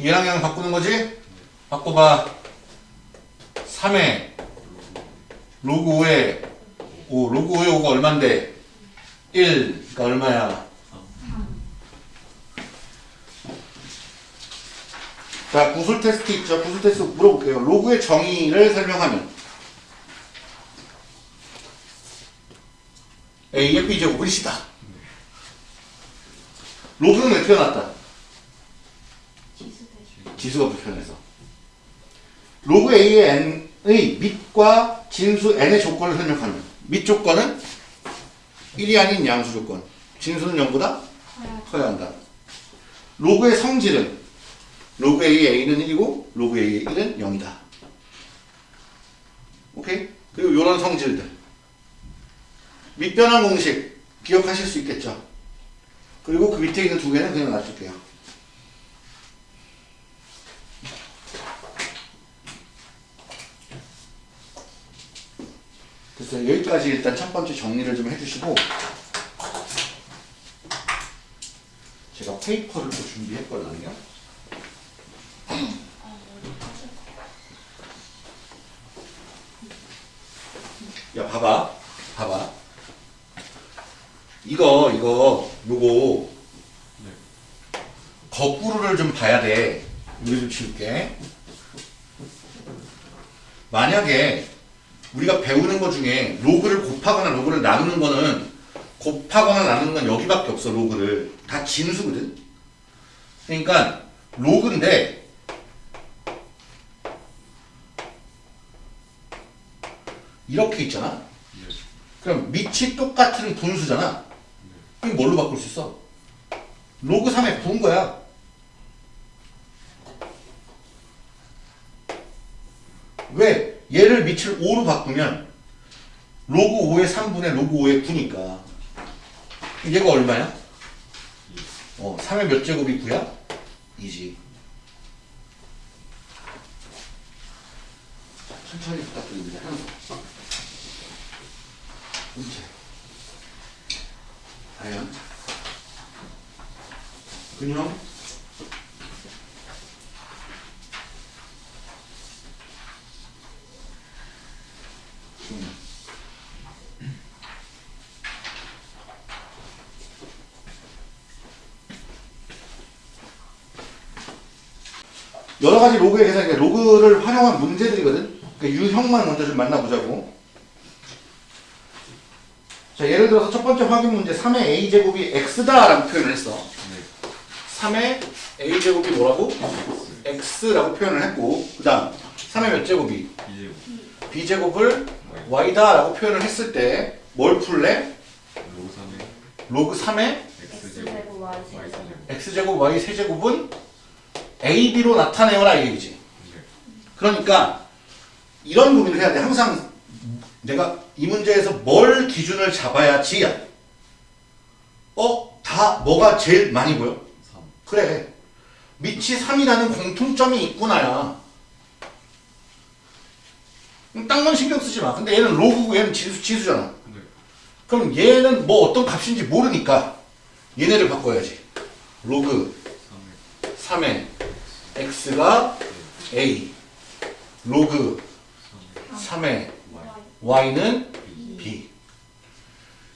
Speaker 1: 얘랑 얘랑 바꾸는 거지? 바꿔봐. 3에 로그 5에 5. 로그 5에 5가 얼만데? 1. 그러니까 얼마야? 더 자, 구술 테스트 있죠. 구술 테스트 물어볼게요. 로그의 정의를 설명하면 A의 B제곱은 C다. 로그는 왜 표현했다? 지수가 불편해서. 로그 A의 N의 밑과 진수 N의 조건을 설명하면 밑 조건은 1이 아닌 양수 조건. 진수는 0보다
Speaker 3: 커야
Speaker 1: 커야 한다. 로그의 성질은 로그 A의 A는 1이고 로그 A의 1은 0이다. 오케이? 그리고 이런 성질들. 밑변환 공식 기억하실 수 있겠죠? 그리고 그 밑에 있는 두 개는 그냥 놔둘게요. 그래서 여기까지 일단 첫 번째 정리를 좀 해주시고 제가 페이퍼를 또 준비했거든요. 야 봐봐 봐봐 이거 이거 요거
Speaker 2: 네.
Speaker 1: 거꾸로를 좀 봐야 돼 우리 좀 치울게 만약에 우리가 배우는 것 중에 로그를 곱하거나 로그를 나누는 거는 곱하거나 나누는 건 여기밖에 없어 로그를 다 진수거든 그러니까 로그인데 이렇게 있잖아
Speaker 2: 네.
Speaker 1: 그럼 밑이 똑같은 분수잖아. 그럼 뭘로 바꿀 수 있어? 로그 3에 부은 거야. 왜? 얘를 밑을 5로 바꾸면 로그 5의 3분의 로그 5의 9니까 얘가 얼마야? 어, 3의 몇 제곱이 9야? 2지. 천천히 부탁드립니다. 문제. 과연 근형 음. 여러 가지 로그의 계산, 그러니까 로그를 활용한 문제들이거든. 그러니까 유형만 먼저 좀 만나보자고. 자, 예를 들어서 첫 번째 확인 문제 3의 a제곱이 x다 라고 표현을 했어.
Speaker 2: 네.
Speaker 1: 3의 a제곱이 뭐라고? x라고 표현을 했고 그 다음 3의 몇 제곱이? b제곱을 y다 라고 표현을 했을 때 뭘 풀래?
Speaker 2: 로그 3에
Speaker 1: 로그 3의
Speaker 2: x
Speaker 3: X
Speaker 2: 제곱
Speaker 3: 제곱 Y
Speaker 2: y
Speaker 3: 제곱
Speaker 2: 제곱.
Speaker 1: x제곱 y 세제곱은 ab로 나타내어라 이 얘기지.
Speaker 2: 네.
Speaker 1: 그러니까 이런 고민을 해야 돼. 항상 내가 이 문제에서 뭘 기준을 잡아야지야. 어? 다 뭐가 제일 많이 보여?
Speaker 2: 3.
Speaker 1: 그래. 밑이 3이라는 공통점이 있구나야. 그럼 딴건 신경 쓰지 마. 근데 얘는 로그고 얘는 지수, 지수잖아.
Speaker 2: 네.
Speaker 1: 그럼 얘는 뭐 어떤 값인지 모르니까 얘네를 바꿔야지. 로그
Speaker 2: 3에
Speaker 1: 3의 x가 a. 로그 3의
Speaker 3: Y
Speaker 1: y는 b.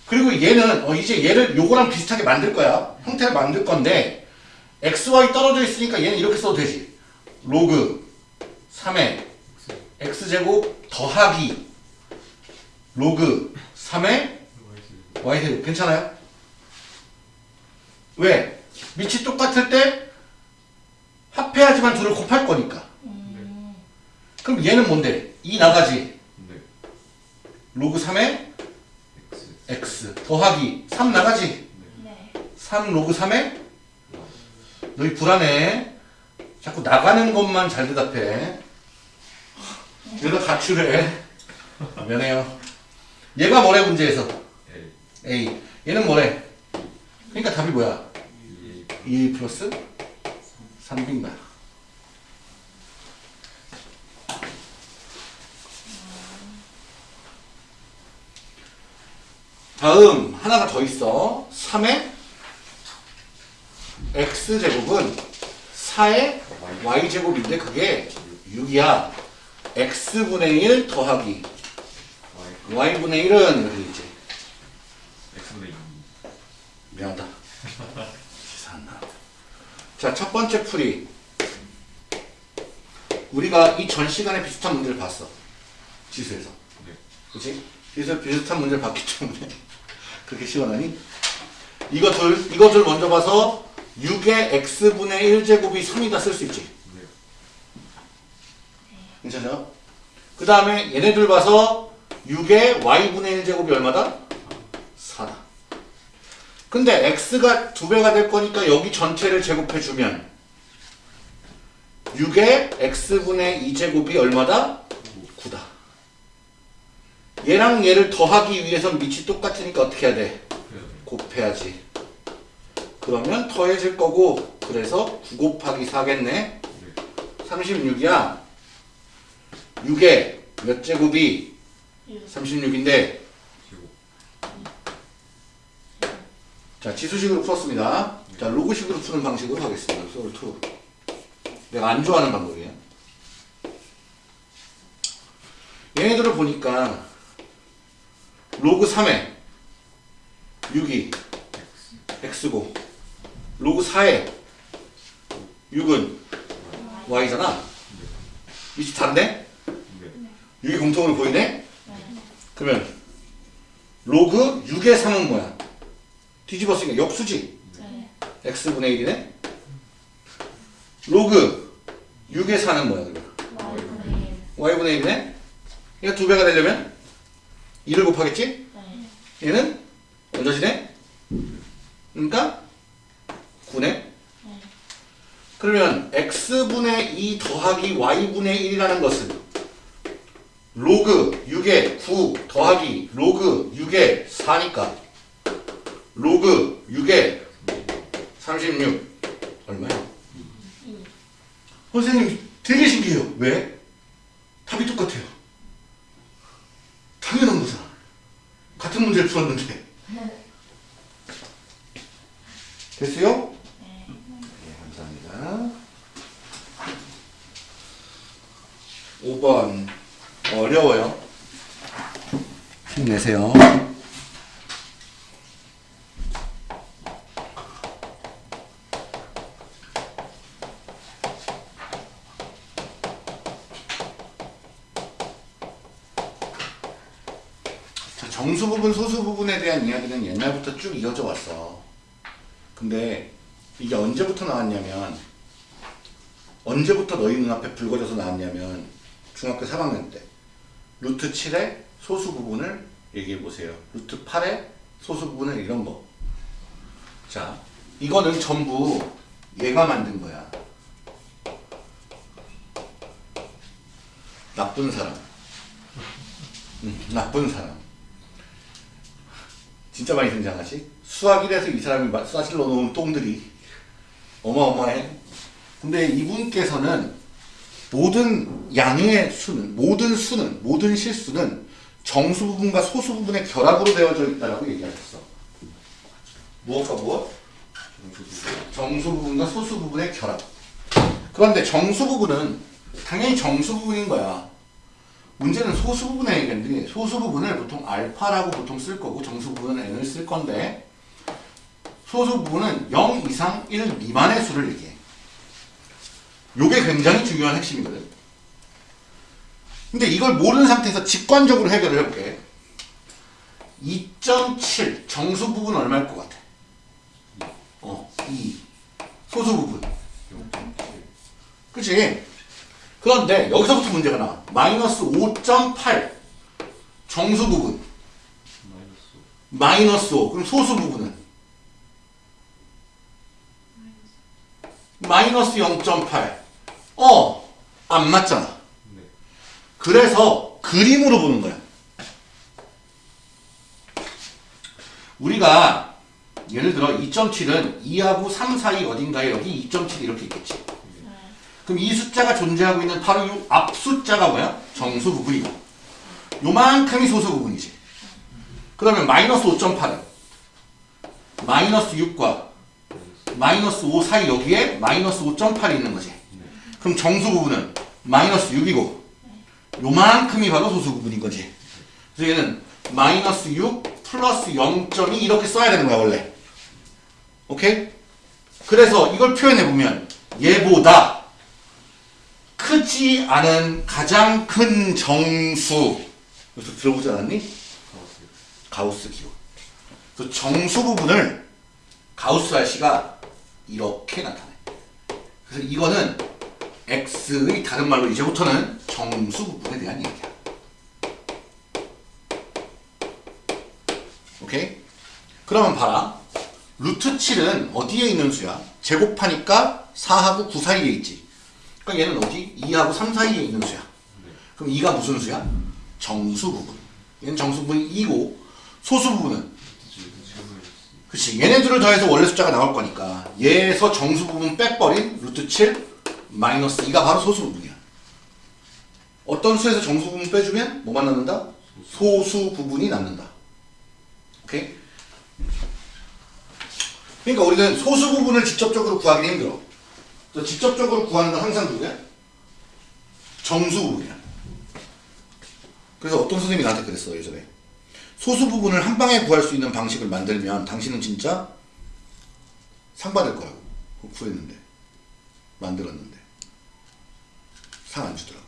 Speaker 1: 그리고 얘는 어 이제 얘를 요거랑 비슷하게 만들 거야. 형태를 만들 건데 x, y 떨어져 있으니까 얘는 이렇게 써도 되지. 로그 3의 x제곱 더하기 로그 3의
Speaker 2: y 제곱.
Speaker 1: y제곱 괜찮아요? 왜? 밑이 똑같을 때 합해야지만 둘을 곱할 거니까.
Speaker 3: 음,
Speaker 1: 그럼 얘는 뭔데? 2 나가지.
Speaker 2: 네.
Speaker 1: 로그 3의
Speaker 2: x.
Speaker 1: x 더하기 3 나가지.
Speaker 3: 네
Speaker 1: 3 로그 3의 너희 불안해. 자꾸 나가는 것만 잘 대답해. 이러다 가출해. 미안해요. 얘가 뭐래 문제에서?
Speaker 2: a.
Speaker 1: A. 얘는 뭐래? 그러니까 답이 뭐야?
Speaker 2: 2a.
Speaker 1: 2 플러스 3b인가? 다음 하나가 더 있어. 3의 x제곱은 4의 y제곱인데 그게 6이야. x분의 1 더하기
Speaker 2: y.
Speaker 1: y분의 1은 여기 있지.
Speaker 2: x분의 2.
Speaker 1: 미안하다. 자, 첫 번째 풀이. 우리가 이 전 시간에 비슷한 문제를 봤어. 지수에서.
Speaker 2: 네.
Speaker 1: 그치? 그래서 비슷한 문제를 봤기 때문에 그렇게 시원하니? 이것들, 이것을 먼저 봐서 6의 x분의 1제곱이 3이다 쓸 수 있지.
Speaker 2: 네.
Speaker 1: 괜찮죠? 그 다음에 얘네들 봐서 6의 y분의 1제곱이 얼마다? 4다. 근데 x가 두 배가 될 거니까 여기 전체를 제곱해주면 6의 x분의 2제곱이 얼마다? 9다. 얘랑 얘를 더하기 위해선 밑이 똑같으니까 어떻게 해야 돼? 곱해야지. 그러면 더해질 거고 그래서 9 곱하기 4겠네.
Speaker 2: 네.
Speaker 1: 36이야. 6에 몇 제곱이
Speaker 3: 육.
Speaker 1: 36인데
Speaker 2: 제곱.
Speaker 1: 자 지수식으로 풀었습니다. 자 로그식으로 푸는 방식으로 하겠습니다. 소울 2. 내가 안 좋아하는 방법이에요. 얘네들을 보니까 로그 3에 6이 x고 로그 4에 6은 y잖아. 위치 다른데?
Speaker 2: 네.
Speaker 1: 6이 공통으로 보이네?
Speaker 3: 네.
Speaker 1: 그러면 로그 6의 3은 뭐야? 뒤집었으니까 역수지.
Speaker 3: 네.
Speaker 1: x분의 1이네? 로그 6의 4는 뭐야 그러면?
Speaker 3: Y분의 일.
Speaker 1: y분의 1이네? 얘가 두 배가 되려면 2를 곱하겠지?
Speaker 3: 네.
Speaker 1: 얘는 얹어지네? 그러니까 9네?
Speaker 3: 네.
Speaker 1: 그러면 x분의 2 더하기 y분의 1이라는 것은 로그 6의 9 더하기 로그 6의 4니까 로그 6의 36 얼마야?
Speaker 3: 이.
Speaker 1: 선생님 되게 신기해요. 왜? 답이 똑같아요. 당연한 거잖아. 같은 문제를 풀었는데. 됐어요?
Speaker 3: 네.
Speaker 1: 네, 감사합니다. 5번 어려워요. 힘내세요. 자, 정수 부분, 소수 부분에 대한 이야기는 옛날부터 쭉 이어져 왔어. 근데 이게 언제부터 나왔냐면 언제부터 너희 눈앞에 붉어져서 나왔냐면 중학교 3학년 때 루트 7의 소수 부분을 얘기해 보세요. 루트 8의 소수 부분을 이런 거. 자, 이거는 전부 얘가 만든 거야. 나쁜 사람. 음, 나쁜 사람. 진짜 많이 등장하지? 수학 1에서 이 사람이 마- 수학실 넣어놓은 똥들이 어마어마해. 근데 이분께서는 모든 양의 수는, 모든 수는, 모든 실수는 정수 부분과 소수 부분의 결합으로 되어져 있다라고 얘기하셨어. 무엇과 무엇? 정수 부분과 소수 부분의 결합. 그런데 정수 부분은 당연히 정수 부분인 거야. 문제는 소수 부분의 얘기인데 소수 부분을 보통 알파라고 보통 쓸 거고 정수 부분은 n을 쓸 건데 소수 부분은 0 이상 1 미만의 수를 얘기해. 요게 굉장히 중요한 핵심이거든. 근데 이걸 모르는 상태에서 직관적으로 해결을 해볼게. 2.7 정수 부분 얼마일 것 같아? 어, 2 소수 부분. 그치? 그런데 여기서부터 문제가 나와. 마이너스 5.8 정수 부분.
Speaker 2: 마이너스.
Speaker 1: 마이너스 5. 그럼 소수 부분은? 마이너스 0.8. 어, 안 맞잖아.
Speaker 2: 네.
Speaker 1: 그래서 그림으로 보는 거야. 우리가 예를 들어 2.7은 2하고 3 사이 어딘가에 여기 2.7 이렇게 있겠지.
Speaker 3: 네.
Speaker 1: 그럼 이 숫자가 존재하고 있는 바로 이 앞 숫자가 뭐야? 정수 부분이고. 요만큼이 소수 부분이지. 그러면 마이너스 5.8은 마이너스 6과 마이너스 5 사이 여기에 마이너스 5.8이 있는 거지. 그럼 정수 부분은 마이너스 6이고 요만큼이 바로 소수 부분인 거지. 그래서 얘는 마이너스 6 플러스 0.2 이렇게 써야 되는 거야 원래. 오케이? 그래서 이걸 표현해 보면 얘보다 크지 않은 가장 큰 정수 여기서 들어보지 않았니?
Speaker 2: 가우스.
Speaker 1: 기호. 그래서 정수 부분을 가우스 RC가 이렇게 나타내. 그래서 이거는 x의 다른 말로 이제부터는 정수 부분에 대한 얘기야. 오케이? 그러면 봐라. 루트 7은 어디에 있는 수야? 제곱하니까 4하고 9 사이에 있지. 그러니까 얘는 어디? 2하고 3 사이에 있는 수야. 그럼 2가 무슨 수야? 정수 부분. 얘는 정수 부분이 2고 소수 부분은 그치 얘네 들을 더해서 원래 숫자가 나올 거니까 얘에서 정수 부분 빼버린 루트 7 마이너스 2가 바로 소수 부분이야. 어떤 수에서 정수 부분 빼주면 뭐만 남는다? 소수 부분이 남는다. 오케이? 그러니까 우리는 소수 부분을 직접적으로 구하기 힘들어. 그래서 직접적으로 구하는 건 항상 누구야? 정수 부분이야. 그래서 어떤 선생님이 나한테 그랬어 예전에. 소수 부분을 한 방에 구할 수 있는 방식을 만들면 당신은 진짜 상 받을 거라고 구했는데 만들었는데 상 안 주더라고.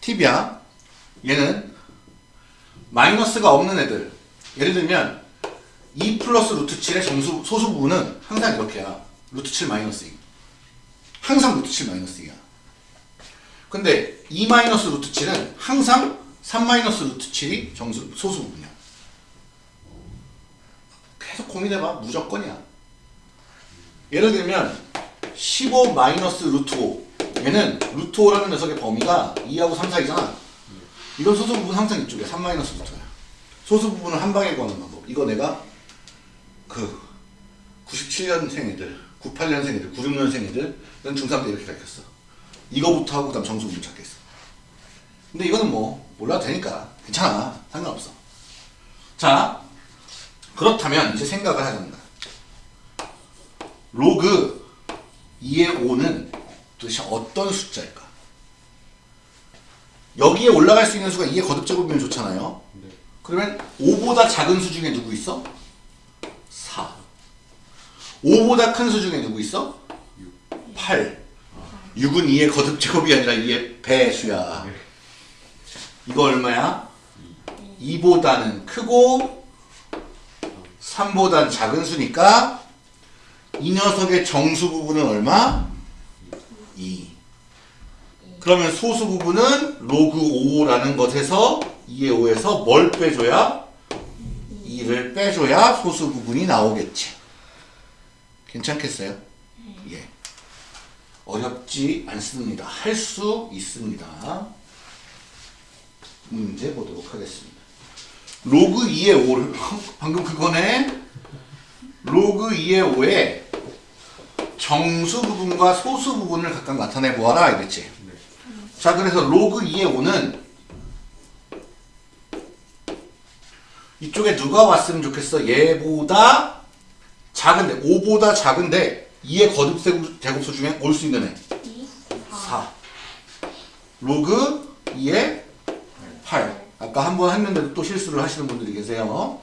Speaker 1: 팁이야. 얘는 마이너스가 없는 애들. 예를 들면 2 플러스 루트 7의 정수 소수 부분은 항상 이렇게야. 루트 7 마이너스 2. 항상 루트 7 마이너스 2야. 근데 2 마이너스 루트 7은 항상 3 마이너스 루트 7이 정수 소수 부분이야. 계속 고민해봐. 무조건이야. 예를 들면 15 마이너스 루트 5 얘는 루트 5라는 녀석의 범위가 2하고 3 사이잖아. 이건 소수 부분 항상 이쪽이야. 3 마이너스 루트야. 소수 부분을 한 방에 구하는 방법. 이거 내가 그 97년생 애들, 98년생 애들, 96년생 애들은 중3 때 이렇게 가르쳤어. 이거부터 하고 그다음 정수 부분 찾겠어. 근데 이거는 뭐 몰라도 되니까 괜찮아. 상관없어. 자, 그렇다면 이제 생각을 거야. 로그 2의 5는 도대체 어떤 숫자일까? 여기에 올라갈 수 있는 수가 2의 거듭제곱이면 좋잖아요.
Speaker 2: 네.
Speaker 1: 그러면 5보다 작은 수 중에 누구 있어? 4. 5보다 큰 수 중에 누구 있어? 8. 6은 2의 거듭 제곱이 아니라 2의 배수야. 이거 얼마야? 2보다는 크고 3보다는 작은 수니까 이 녀석의 정수 부분은 얼마? 2. 그러면 소수 부분은 로그 5라는 것에서 2의 5에서 뭘 빼줘야? 2를 빼줘야 소수 부분이 나오겠지. 괜찮겠어요? 예. 어렵지 않습니다. 할 수 있습니다. 문제 보도록 하겠습니다. 로그 2의 5를 (laughs) 방금 그거네. 로그 2의 5에 정수 부분과 소수 부분을 각각 나타내 보아라 이랬지. 자 그래서 로그 2의 5는 이쪽에 누가 왔으면 좋겠어? 얘보다 작은데 5보다 작은데 2의 거듭 제곱- 제곱수 중에 올 수 있는 애
Speaker 3: 2,
Speaker 1: 4 로그 2의 8 아까 한 번 했는데도 또 실수를 하시는 분들이 계세요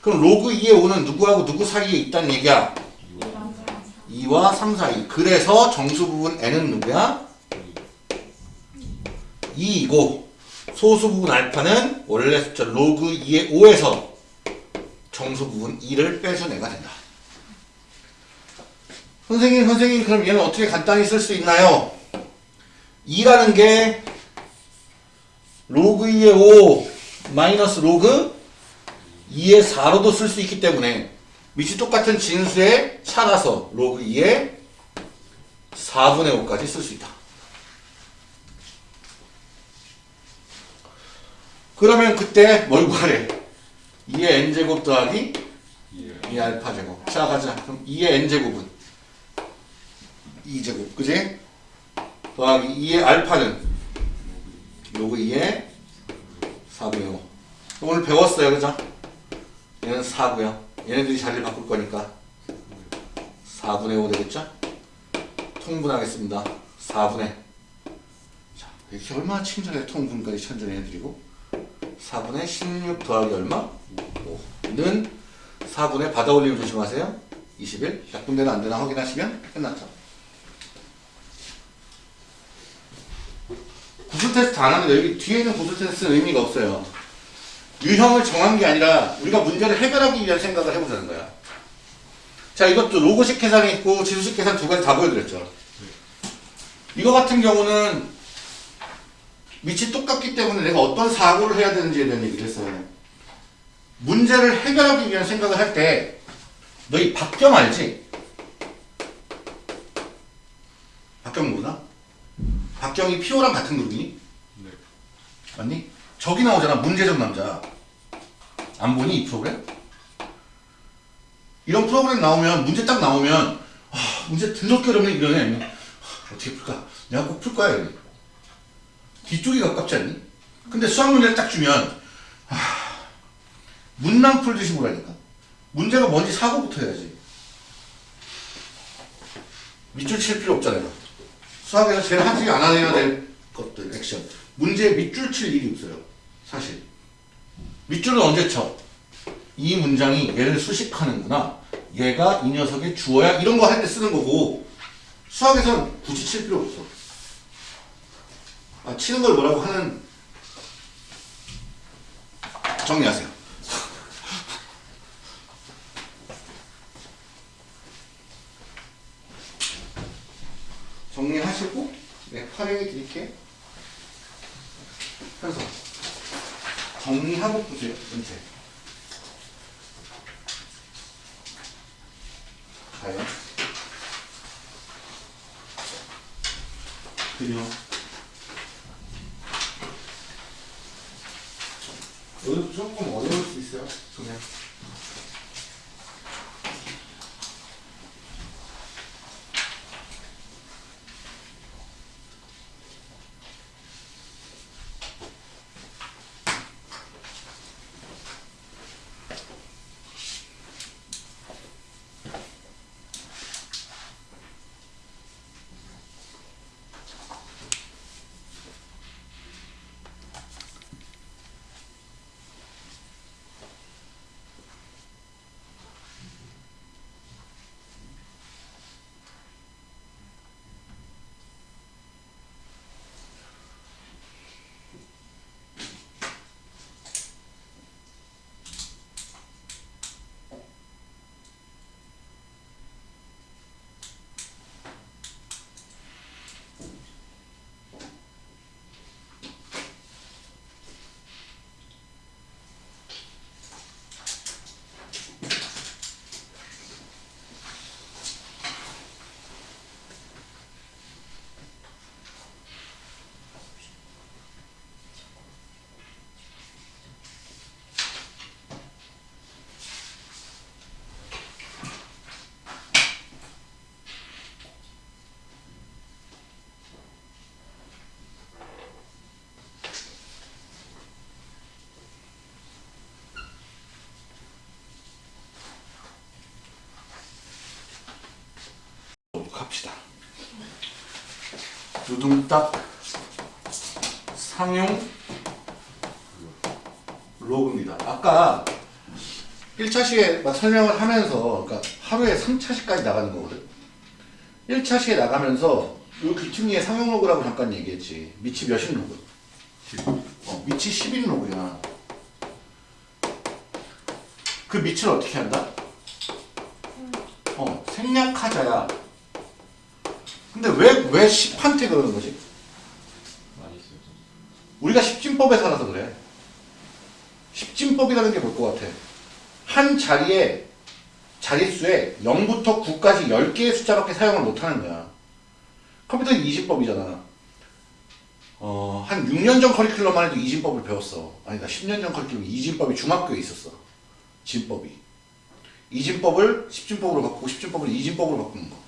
Speaker 1: 그럼 로그 2의 5는 누구하고 누구 사이에 있다는 얘기야
Speaker 3: 2랑 4.
Speaker 1: 2와 3 사이 그래서 정수 부분 n은 누구야? 2이고 소수 부분 알파는 원래 숫자 로그 2의 5에서 정수 부분 2를 빼준 애가 된다. 선생님, 선생님, 그럼 얘는 어떻게 간단히 쓸 수 있나요? 2라는 게 로그 2의 5 마이너스 로그 2의 4로도 쓸 수 있기 때문에 밑이 똑같은 진수의 차라서 로그 2의 4분의 5까지 쓸 수 있다. 그러면 그때 뭘 구하래? 2의 n제곱 더하기
Speaker 2: 예.
Speaker 1: 2 알파 제곱. 자 가자. 그럼 2의 n제곱은 2제곱. 그지? 더하기 2의 알파는 로그 2의 4분의 5. 오늘 배웠어요. 그죠? 얘는 4고요. 얘네들이 자리를 바꿀 거니까 4분의 5 되겠죠? 통분하겠습니다. 4분의 자, 이렇게 얼마나 친절해 통분까지 천천히 해드리고 4분의 16 더하기 얼마? 5는 4분의 받아 올리면 조심하세요. 21. 약분되나 안 되나 확인하시면 끝났죠. 구술 테스트 안 하면 여기 뒤에 있는 구술 테스트는 의미가 없어요. 유형을 정한 게 아니라 우리가 문제를 해결하기 위한 생각을 해보자는 거야. 자, 이것도 로그식 계산이 있고 지수식 계산 두 가지 다 보여드렸죠. 이거 같은 경우는 밑이 똑같기 때문에 내가 어떤 사고를 해야 되는지에 대한 얘기를 했어요. 문제를 해결하기 위한 생각을 할 때 너희 박경 알지? 박경 모르나? 박경이 피오랑 같은 그룹이니?
Speaker 2: 네.
Speaker 1: 맞니? 저기 나오잖아 문제적 남자 안 보니 이 프로그램? 이런 프로그램 나오면 문제 딱 나오면 아, 문제 더럽게 어렵네 이러네 아니면 아, 어떻게 풀까? 내가 꼭 풀 거야 이러네. 뒤쪽이 가깝지 않니? 근데 수학 문제를 딱 주면 아, 문낭 풀듯이 보라니까 문제가 뭔지 사고부터 해야지 밑줄 칠 필요 없잖아요 수학에서 제일 하지 않아야 될 것들 액션. 문제에 밑줄 칠 일이 없어요 사실. 밑줄은 언제 쳐? 이 문장이 얘를 수식하는구나. 얘가 이 녀석의 주어야 이런 거 할 때 쓰는 거고 수학에선 굳이 칠 필요 없어. 아, 치는 걸 뭐라고 하는 정리하세요 정리하시고 네, 활용해 드릴게요. 그래서 정리하고 보세요. 문제. 그냥 여기도 조금 어려울 수 있어요. 그냥. 갑시다. 두둥딱 상용 로그입니다. 아까 1차시에 막 설명을 하면서 그러니까 하루에 3차시까지 나가는 거거든. 1차시에 나가면서 요 귀퉁이에 상용 로그라고 잠깐 얘기했지. 밑이 몇인 로그?
Speaker 2: 10.
Speaker 1: 어, 밑이 10인 로그야. 그 밑을 어떻게 한다? 어, 생략하자야. 근데 왜, 왜 10한테 그러는 거지? 우리가 십진법에 살아서 그래. 십진법이라는 게 뭘 것 같아? 한 자리에, 자릿수에 0부터 9까지 10개의 숫자밖에 사용을 못 하는 거야. 컴퓨터는 이진법이잖아. 어, 한 6년 전 커리큘럼만 해도 이진법을 배웠어. 아니다, 10년 전 커리큘럼 이진법이 중학교에 있었어. 진법이. 이진법을 십진법으로 바꾸고 십진법을 이진법으로 바꾸는 거.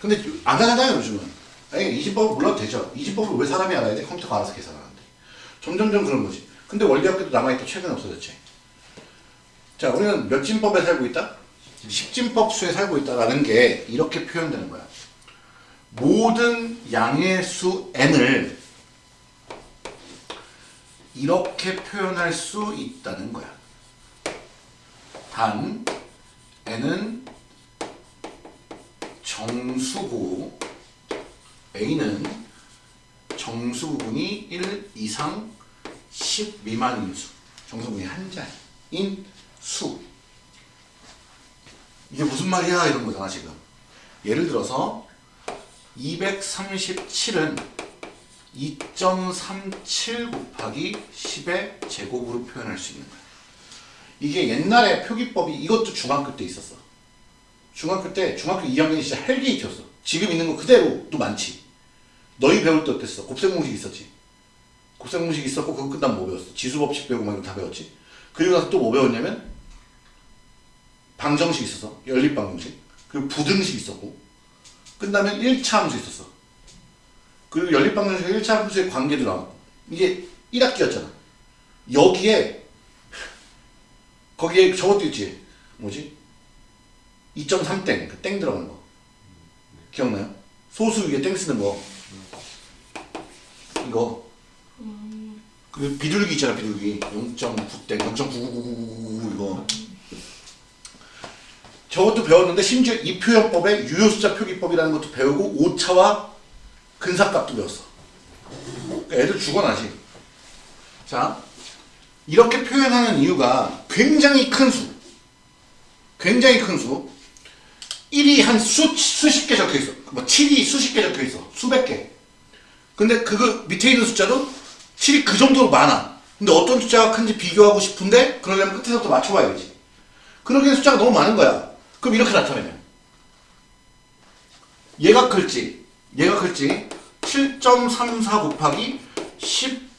Speaker 1: 근데 안 하잖아요, 요즘은. 아니, 이진법을 몰라도 되죠. 이진법을 왜 사람이 알아야 돼? 컴퓨터가 알아서 계산하는데. 점점점 그런 거지. 근데 원리학교도 남아있다 최근에 없어졌지. 자, 우리는 몇 진법에 살고 있다? 십진법 수에 살고 있다라는 게 이렇게 표현되는 거야. 모든 양의 수 n을 이렇게 표현할 수 있다는 거야. 단 n은 정수고 a는 정수분이 1 이상 10 미만인 수. 정수분이 한 자인 수. 이게 무슨 말이야? 이런 거잖아, 지금. 예를 들어서 237은 2.37 곱하기 10의 제곱으로 표현할 수 있는 거야. 이게 옛날에 표기법이 이것도 중학교 때 있었어. 중학교 때 중학교 2학년이 진짜 hell gate였어. 지금 있는 거 그대로도 많지. 너희 배울 때 어땠어? 곱셈공식 있었지. 곱셈공식 있었고 그거 끝나면 뭐 배웠어? 지수법칙 배우고 막 이거 다 배웠지. 그리고 나서 또 뭐 배웠냐면 방정식 있었어. 연립방정식. 그리고 부등식 있었고 끝나면 1차 함수 있었어. 그리고 연립방정식 1차 함수의 관계도 나왔고 이게 1학기였잖아. 여기에 거기에 저것도 있지. 뭐지? 2.3땡, 그 땡 들어가는 거. 기억나요? 소수 위에 땡 쓰는 거. 이거. 그 비둘기 있잖아, 비둘기. 0.9땡, 0.99999 이거. 저것도 배웠는데 심지어 이 표현법에 유효숫자 표기법이라는 것도 배우고 오차와 근사값도 배웠어. 그러니까 애들 죽어나지. 자, 이렇게 표현하는 이유가 굉장히 큰 수. 굉장히 큰 수. 1이 한 수, 수십 개 적혀 있어. 뭐 7이 수십 개 적혀 있어. 수백 개. 근데 그거 밑에 있는 숫자도 7이 그 정도로 많아. 근데 어떤 숫자가 큰지 비교하고 싶은데 그러려면 끝에서부터 맞춰봐야 지. 그러기엔 숫자가 너무 많은 거야. 그럼 이렇게 나타내면 얘가 클지 얘가 클지 7.34 곱하기 10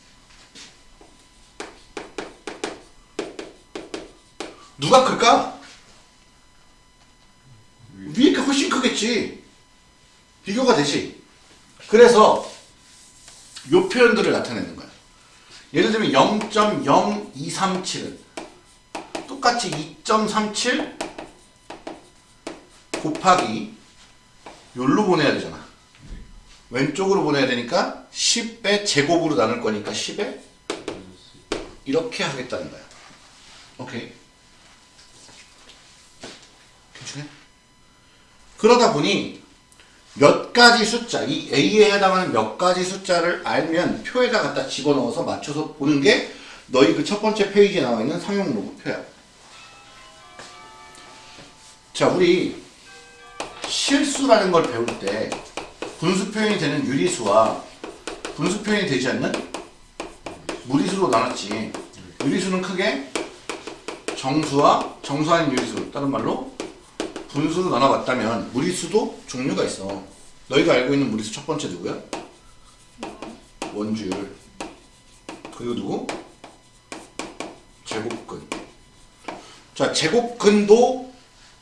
Speaker 1: 누가 클까? 위에 게 훨씬 크겠지. 비교가 되지. 그래서 요 표현들을 나타내는 거야. 예를 들면 0.0237은 똑같이 2.37 곱하기 요로 보내야 되잖아. 왼쪽으로 보내야 되니까 10의 제곱으로 나눌 거니까 10에 이렇게 하겠다는 거야. 오케이. 괜찮아? 그러다 보니 몇 가지 숫자, 이 A에 해당하는 몇 가지 숫자를 알면 표에다 갖다 집어넣어서 맞춰서 보는 게 너희 그 첫 번째 페이지에 나와 있는 상용 로그 표야. 자, 우리 실수라는 걸 배울 때 분수 표현이 되는 유리수와 분수 표현이 되지 않는 무리수로 나눴지. 유리수는 크게 정수와 정수 아닌 유리수, 다른 말로 분수로 나눠봤다면 무리수도 종류가 있어. 너희가 알고 있는 무리수 첫 번째 누구야? 원주율. 그리고 누구? 제곱근. 자, 제곱근도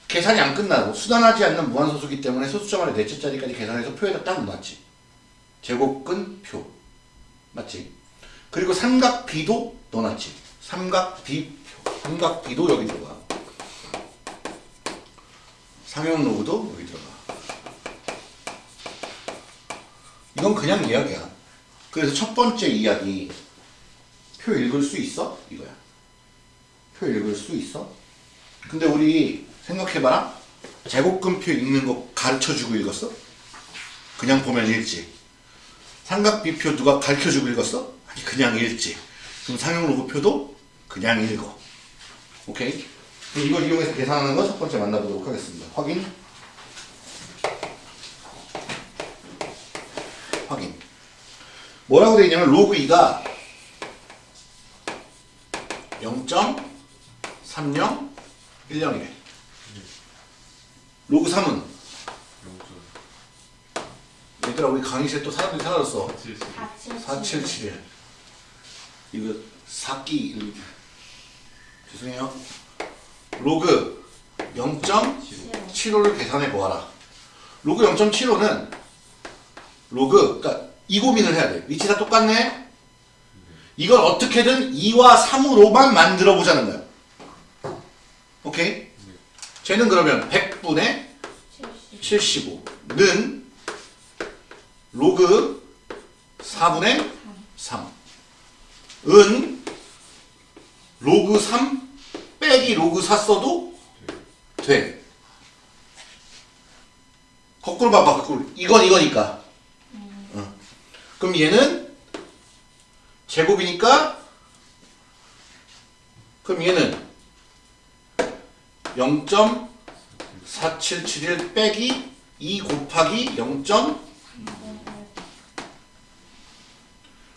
Speaker 1: 계산이 안 끝나고 수단하지 않는 무한소수기 때문에 소수점 안에 넷째 자리까지 계산해서 표에다 딱 넣었지. 제곱근 표. 맞지? 그리고 삼각비도 넣어놨지. 삼각비표. 삼각비도 여기 들어가. 상용 로그도 여기 들어가. 이건 그냥 이야기야. 그래서 첫 번째 이야기. 표 읽을 수 있어? 이거야. 표 읽을 수 있어? 근데 우리 생각해봐라. 제곱근표 읽는 거 가르쳐주고 읽었어? 그냥 보면 읽지. 삼각비표 누가 가르쳐주고 읽었어? 아니 그냥 읽지. 그럼 상용 로그표도 그냥 읽어. 오케이? 그럼 이걸 이용해서 계산하는 거 첫 번째 만나보도록 하겠습니다. 확인. 확인. 뭐라고 되어 있냐면 로그 2가 0.3010이래. 로그 3은 얘들아 우리 강의실에 또 사람들이 사라졌어. 477. 이거 사기 이렇게. 죄송해요. 로그 0.75를 계산해 보아라. 로그 0.75는 로그 그러니까 이 고민을 해야 돼. 위치가 똑같네. 이걸 어떻게든 2와 3으로만 만들어 보자는 거야. 오케이? 쟤는 그러면 100분의 75는 로그 4분의 3. 은 로그 3 빼기 로그 4 써도 돼. 거꾸로 봐봐, 거꾸로. 이건 이거니까. 어. 그럼 얘는 제곱이니까 그럼 얘는 0.4771 빼기 2 곱하기 0.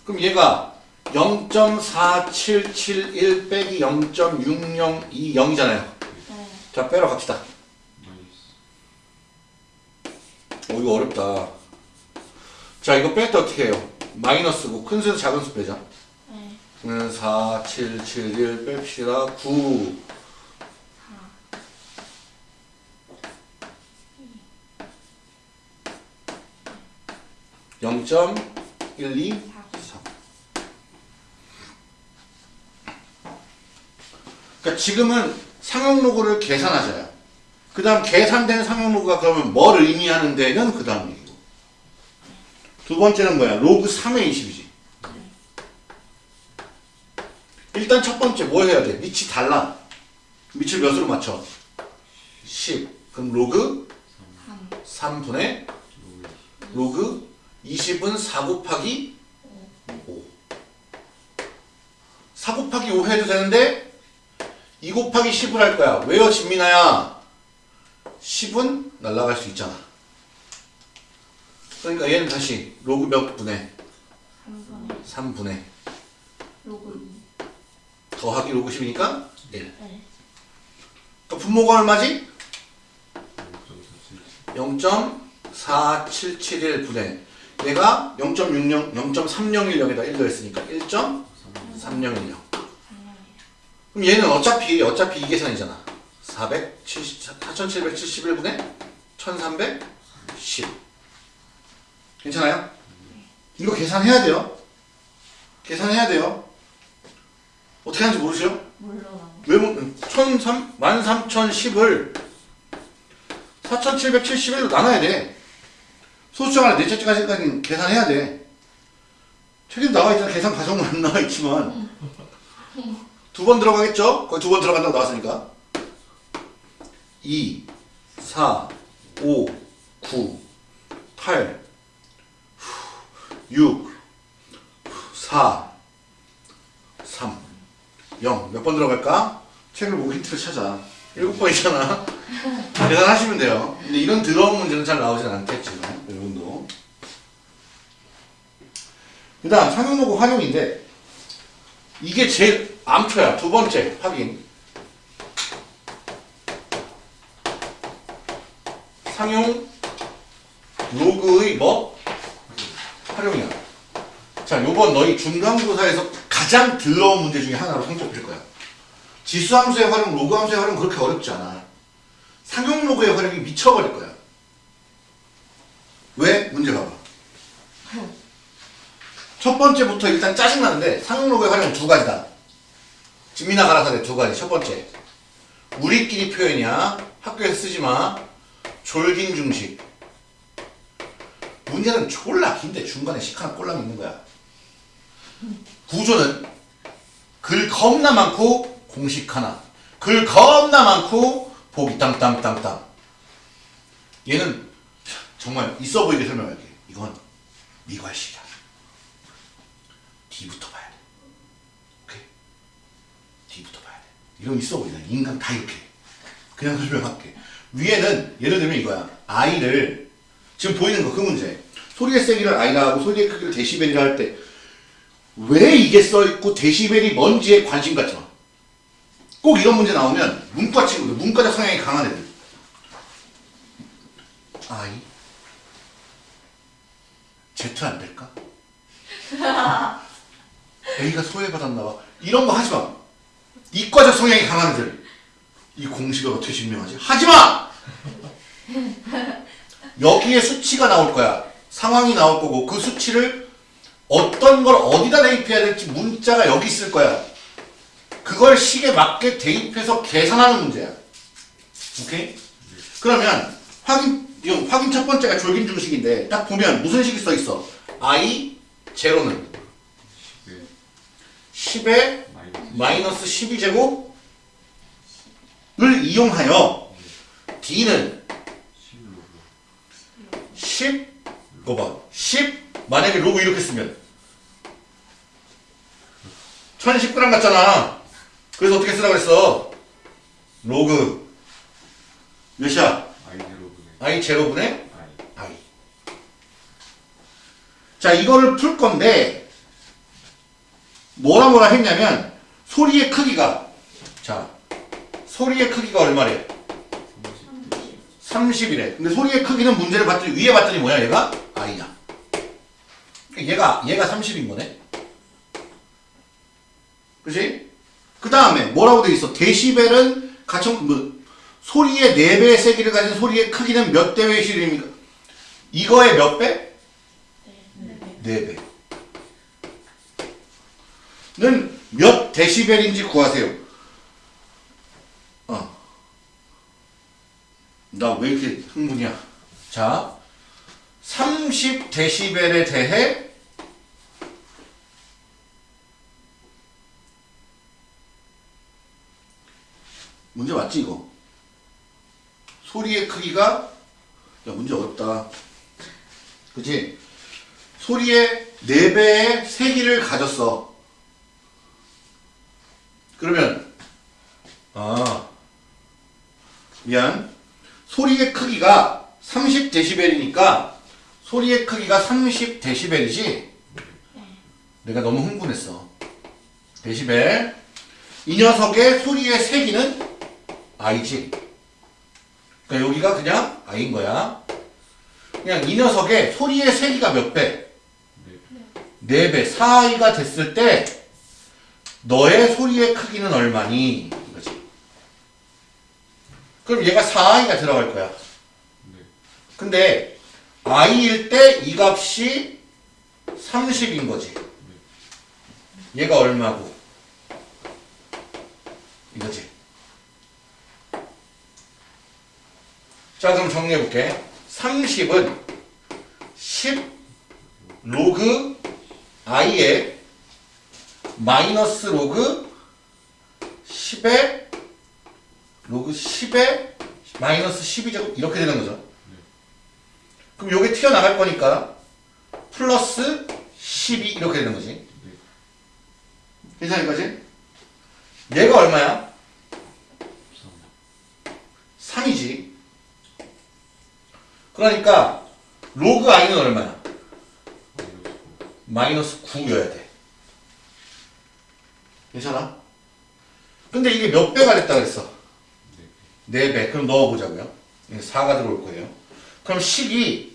Speaker 1: 그럼 얘가 0.4771 빼기 0.6020이잖아요.
Speaker 3: 네.
Speaker 1: 자 빼러 갑시다. 어 이거 어렵다. 자 이거 뺄 때 어떻게 해요? 마이너스고 큰 수에서 작은 수 빼자.
Speaker 3: 네.
Speaker 1: 그러면 4, 7, 7, 1 뺍시다. 9. 영0.12 4. 그러니까 지금은 상용 로그를 계산하자요. 그 다음 계산된 상용 로그가 그러면 뭘 의미하는 데는 그 다음 얘기고. 두 번째는 뭐야? 로그 3의 20이지. 일단 첫 번째 뭐 해야 돼? 밑이 달라. 밑을 몇으로 맞춰? 10. 그럼 로그
Speaker 3: 3.
Speaker 1: 3분의 로그 20은 4 곱하기 5. 4 곱하기 5 해도 되는데 2 곱하기 10을 할 거야. 왜요, 진민아야? 10은 날라갈 수 있잖아. 그러니까 얘는 다시 로그 몇 분의
Speaker 3: 3분의
Speaker 1: 3분의
Speaker 3: 로그
Speaker 1: 더하기 로그 10이니까 1.
Speaker 3: 2. 네.
Speaker 1: 또 분모가 얼마지?
Speaker 2: 0.47
Speaker 1: 0.4771 분의 얘가 0.60, 0.301 여기다 1 더했으니까 1.301요. 그럼 얘는 어차피 어차피 이 계산이잖아. 470, 4771분의 1310. 괜찮아요? 이거 계산해야 돼요. 계산해야 돼요. 어떻게 하는지 모르세요?
Speaker 3: 몰라.
Speaker 1: 왜 못, 1003, 13,010을 4,771로 나눠야 돼. 소수점 안에 넷째 까지까지는 계산해야 돼. 책에도 나와 있잖아. 계산 과정은 안 (laughs) 나와 있지만. 두 번 들어가겠죠? 거기 두번 들어간다고 나왔으니까. 2, 4, 5, 9, 8, 6, 4, 3, 0. 몇 번 들어갈까? 책을 보고 힌트를 찾아. 일곱 번이잖아. (laughs) 계산하시면 돼요. 근데 이런 더러운 문제는 잘 나오진 않겠지만, 여러분도. 그 다음, 상용로고 활용인데, 이게 제일 암초야. 두 번째, 확인. 상용 로그의 뭐? 활용이야. 자, 요번 너희 중간고사에서 가장 더러운 문제 중에 하나로 손꼽힐 거야. 지수함수의 활용, 로그함수의 활용 그렇게 어렵지 않아. 상용 로그의 활용이 미쳐버릴 거야. 왜? 문제 봐봐. 첫 번째부터 일단 짜증나는데 상용 로그의 활용은 두 가지다. 진미나 가라사대 두 가지. 첫 번째. 우리끼리 표현이야. 학교에서 쓰지 마. 졸긴 중식. 문제는 졸라 긴데 중간에 식 하나 꼴랑 있는 거야. 구조는 글 겁나 많고 공식 하나. 글 겁나 많고 보기 땅땅땅땅. 얘는 정말 있어 보이게 설명할게. 이건 미괄식이야. D부터 봐야 돼. 오케이? D부터 봐야 돼. 이런 있어 보이잖아. 인간 다 이렇게. 그냥 설명할게. 위에는 예를 들면 이거야. I를 지금 보이는 거 그 문제. 소리의 세기를 I라 하고 소리의 크기를 데시벨이라 할 때 왜 이게 써있고 데시벨이 뭔지에 관심 갖지 마. 꼭 이런 문제 나오면 문과 친구들, 문과적 성향이 강한 애들. I Z 안 될까? (laughs) A가 소외받았나 봐. 이런 거 하지 마. 이과적 성향이 강한 애들. 이 공식을 어떻게 증명하지? 하지 마! 여기에 수치가 나올 거야. 상황이 나올 거고 그 수치를 어떤 걸 어디다 대입해야 될지 문자가 여기 있을 거야. 그걸 식에 맞게 대입해서 계산하는 문제야. 오케이? 그러면 확인 확인 첫 번째가 졸긴 중식인데 딱 보면 무슨 식이 써 있어? i 제로는
Speaker 2: 10에
Speaker 1: 10에
Speaker 2: 마이너스
Speaker 1: 마이너스 12제곱을 이용하여 d는
Speaker 2: 10로그
Speaker 1: 10 이거 봐. 10 만약에 로그 이렇게 쓰면 1019랑 같잖아. 그래서 어떻게 쓰라고 했어? 로그 몇이야?
Speaker 2: I 제로분의
Speaker 1: I.
Speaker 2: i.
Speaker 1: 자, 이거를 풀 건데 뭐라 뭐라 했냐면 소리의 크기가 자, 소리의 크기가 얼마래? 30이래. 근데 소리의 크기는 문제를 봤더니 위에 봤더니 뭐야 얘가? i야. 얘가 얘가 30인 거네. 그지? 그 다음에 뭐라고 돼 있어? 데시벨은 가청 뭐 소리의 4배의 세기를 가진 소리의 크기는 몇 대의 실입니까? 이거의 몇 배?
Speaker 3: 네.
Speaker 1: 4배. 는 몇 데시벨인지 구하세요. 어. 나 왜 이렇게 흥분이야? 자, 30 데시벨에 대해 문제 맞지 이거? 소리의 크기가 야 문제 어렵다. 그치? 소리의 4배의 세기를 가졌어. 그러면 아 미안. 소리의 크기가 30데시벨이니까 소리의 크기가 30데시벨이지? 내가 너무 흥분했어. 데시벨. 이 녀석의 소리의 세기는 I지. 그러니까 여기가 그냥 I인 거야. 그냥 이 녀석의 소리의 세기가 몇 배? 4배. 4I가 됐을 때 너의 소리의 크기는 얼마니? 이거지. 그럼 얘가 4i가 들어갈 거야.
Speaker 2: 네.
Speaker 1: 근데 i일 때 이 값이 30인 거지. 얘가 얼마고? 이거지. 자, 그럼 정리해 볼게. 30은 10 로그 i에 마이너스 로그 10에 로그 10에 마이너스 12제곱 이렇게 되는 거죠. 그럼 요게 튀어나갈 거니까 플러스 12 이렇게 되는 거지. 괜찮을 거지? 얘가 얼마야? 3이지. 그러니까 로그 i는 얼마야? 마이너스 9여야 돼. 괜찮아? 근데 이게 몇 배가 됐다 그랬어? 4배. 그럼 넣어보자고요. 4가 들어올 거예요. 그럼 10이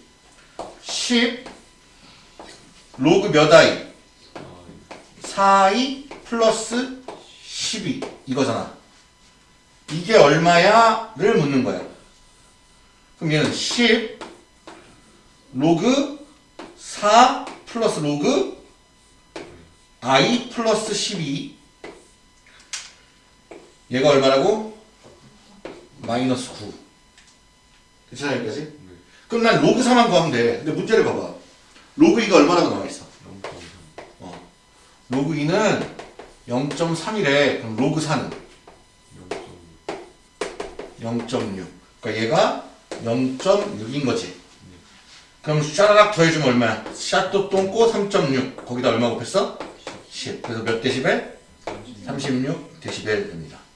Speaker 1: 10 로그 몇 i? 4i 플러스 12 이거잖아. 이게 얼마야?를 묻는 거야. 그럼 얘는 10 로그 4 플러스 로그 i 플러스 12 얘가 얼마라고? 마이너스 9 괜찮아 여기까지? 그럼 난 로그 4만 구하면 돼 근데 문제를 봐봐 로그 2가 얼마라고 나와있어? 어. 로그 2는 0.3이래 그럼 로그 4는 0.6 그러니까 얘가 0.6인 거지 그럼 샤라락 더해주면 얼마야? 샤또 똥꼬 3.6 거기다 얼마 곱했어? 10 그래서 몇 데시벨? 36 데시벨 됩니다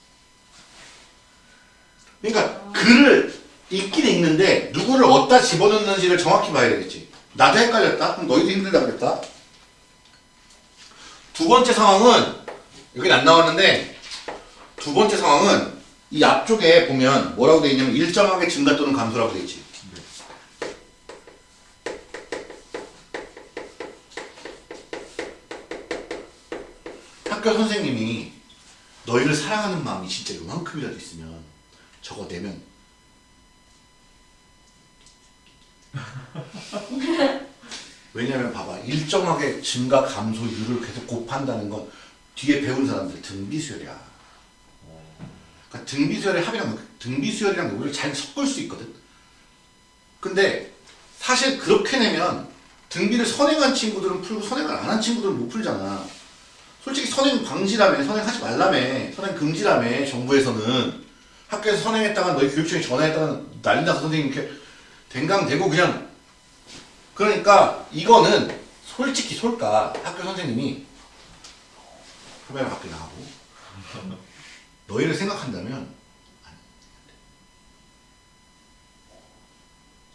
Speaker 1: 그러니까 글을 읽긴 읽는데 누구를 어디다 집어넣는지를 정확히 봐야 되겠지 나도 헷갈렸다? 그럼 너희도 힘들다 그랬다? 두 번째 상황은 여긴 안 나왔는데 두 번째 상황은 이 앞쪽에 보면 뭐라고 되어 있냐면 일정하게 증가 또는 감소라고 되어 있지 학교 선생님이 너희를 사랑하는 마음이 진짜 요만큼이라도 있으면 저거 내면. (laughs) 왜냐면 봐봐 일정하게 증가 감소율을 계속 곱한다는 건 뒤에 배운 사람들 등비수열이야. 그러니까 등비수열의 합이랑 등비수열이랑 로그를 잘 섞을 수 있거든. 근데 사실 그렇게 내면 등비를 선행한 친구들은 풀고 선행을 안 한 친구들은 못 풀잖아. 솔직히 선행 방지라며 선행하지 말라며 선행 금지라며 정부에서는 학교에서 선행했다가 너희 교육청에 전화했다가 난리 나서 선생님 이렇게 댕강대고 그냥 그러니까 이거는 솔직히 솔까 학교 선생님이 카메라 밖에 나가고 너희를 생각한다면.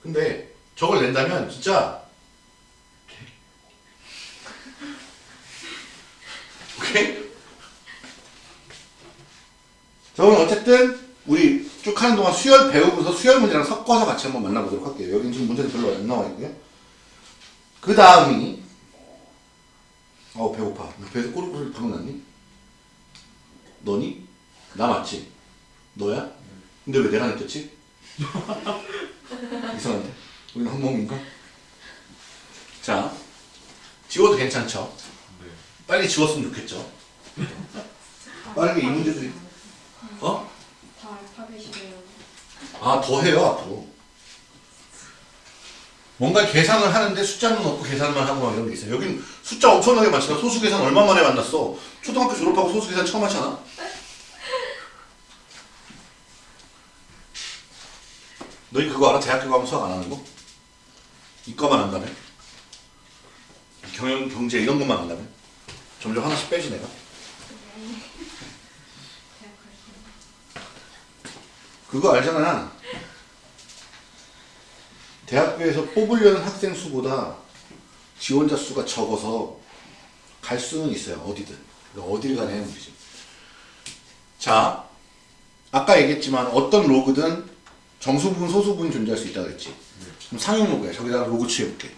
Speaker 1: 근데 저걸 낸다면 진짜 오케이? 저는 어쨌든 우리 쭉 하는 동안 수열 배우고서 수열 문제랑 섞어서 같이 한번 만나보도록 할게요. 여기는 지금 문제도 별로 안 나와 있고요. 그 다음이 어 배고파. 나 배에서 꼬르륵 방금 났니? 너니? 나 맞지? 너야? 근데 왜 내가 느꼈지? (laughs) 이상한데? 우리는 한몸인가? 자, 지워도 괜찮죠? 빨리 지웠으면 좋겠죠? (laughs) 빠르게 이 문제도 어? 아, 더 해요, 앞으로. 뭔가 계산을 하는데 숫자는 없고 계산만 하고 막 이런 게 있어요. 여긴 숫자 엄청나게 많잖아. 소수 계산 얼마 만에 만났어? 초등학교 졸업하고 소수 계산 처음 하잖아. 너희 그거 알아? 대학교 가면 수학 안 하는 거? 이과만 한다며? 경영, 경제 이런 것만 한다며? 점점 하나씩 빼지 내가? 그거 알잖아. 대학교에서 뽑으려는 학생 수보다 지원자 수가 적어서 갈 수는 있어요. 어디든. 어디를 가냐는 문제지. 자, 아까 얘기했지만 어떤 로그든 정수 부분, 소수 부분이 존재할 수 있다고 그랬지. 그럼 상용 로그야. 저기다가 로그 취해볼게.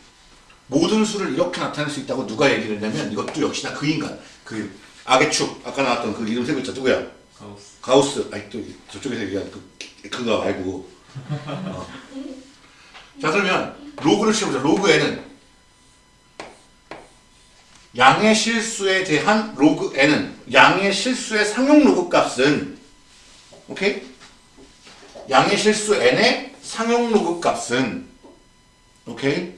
Speaker 1: 모든 수를 이렇게 나타낼 수 있다고 누가 얘기를 했냐면 이것도 역시나 그 인간. 그 악의 축. 아까 나왔던 그 이름 세 글자 누구야?
Speaker 2: 가우스.
Speaker 1: 가우스, 아니 또 저쪽에서 얘기한 그 그거 말고. 어. 자 그러면 로그를 씌워보자. 로그에는 양의 실수에 대한 로그 n은 양의 실수의 상용 로그 값은 오케이? 양의 실수 n의 상용 로그 값은 오케이?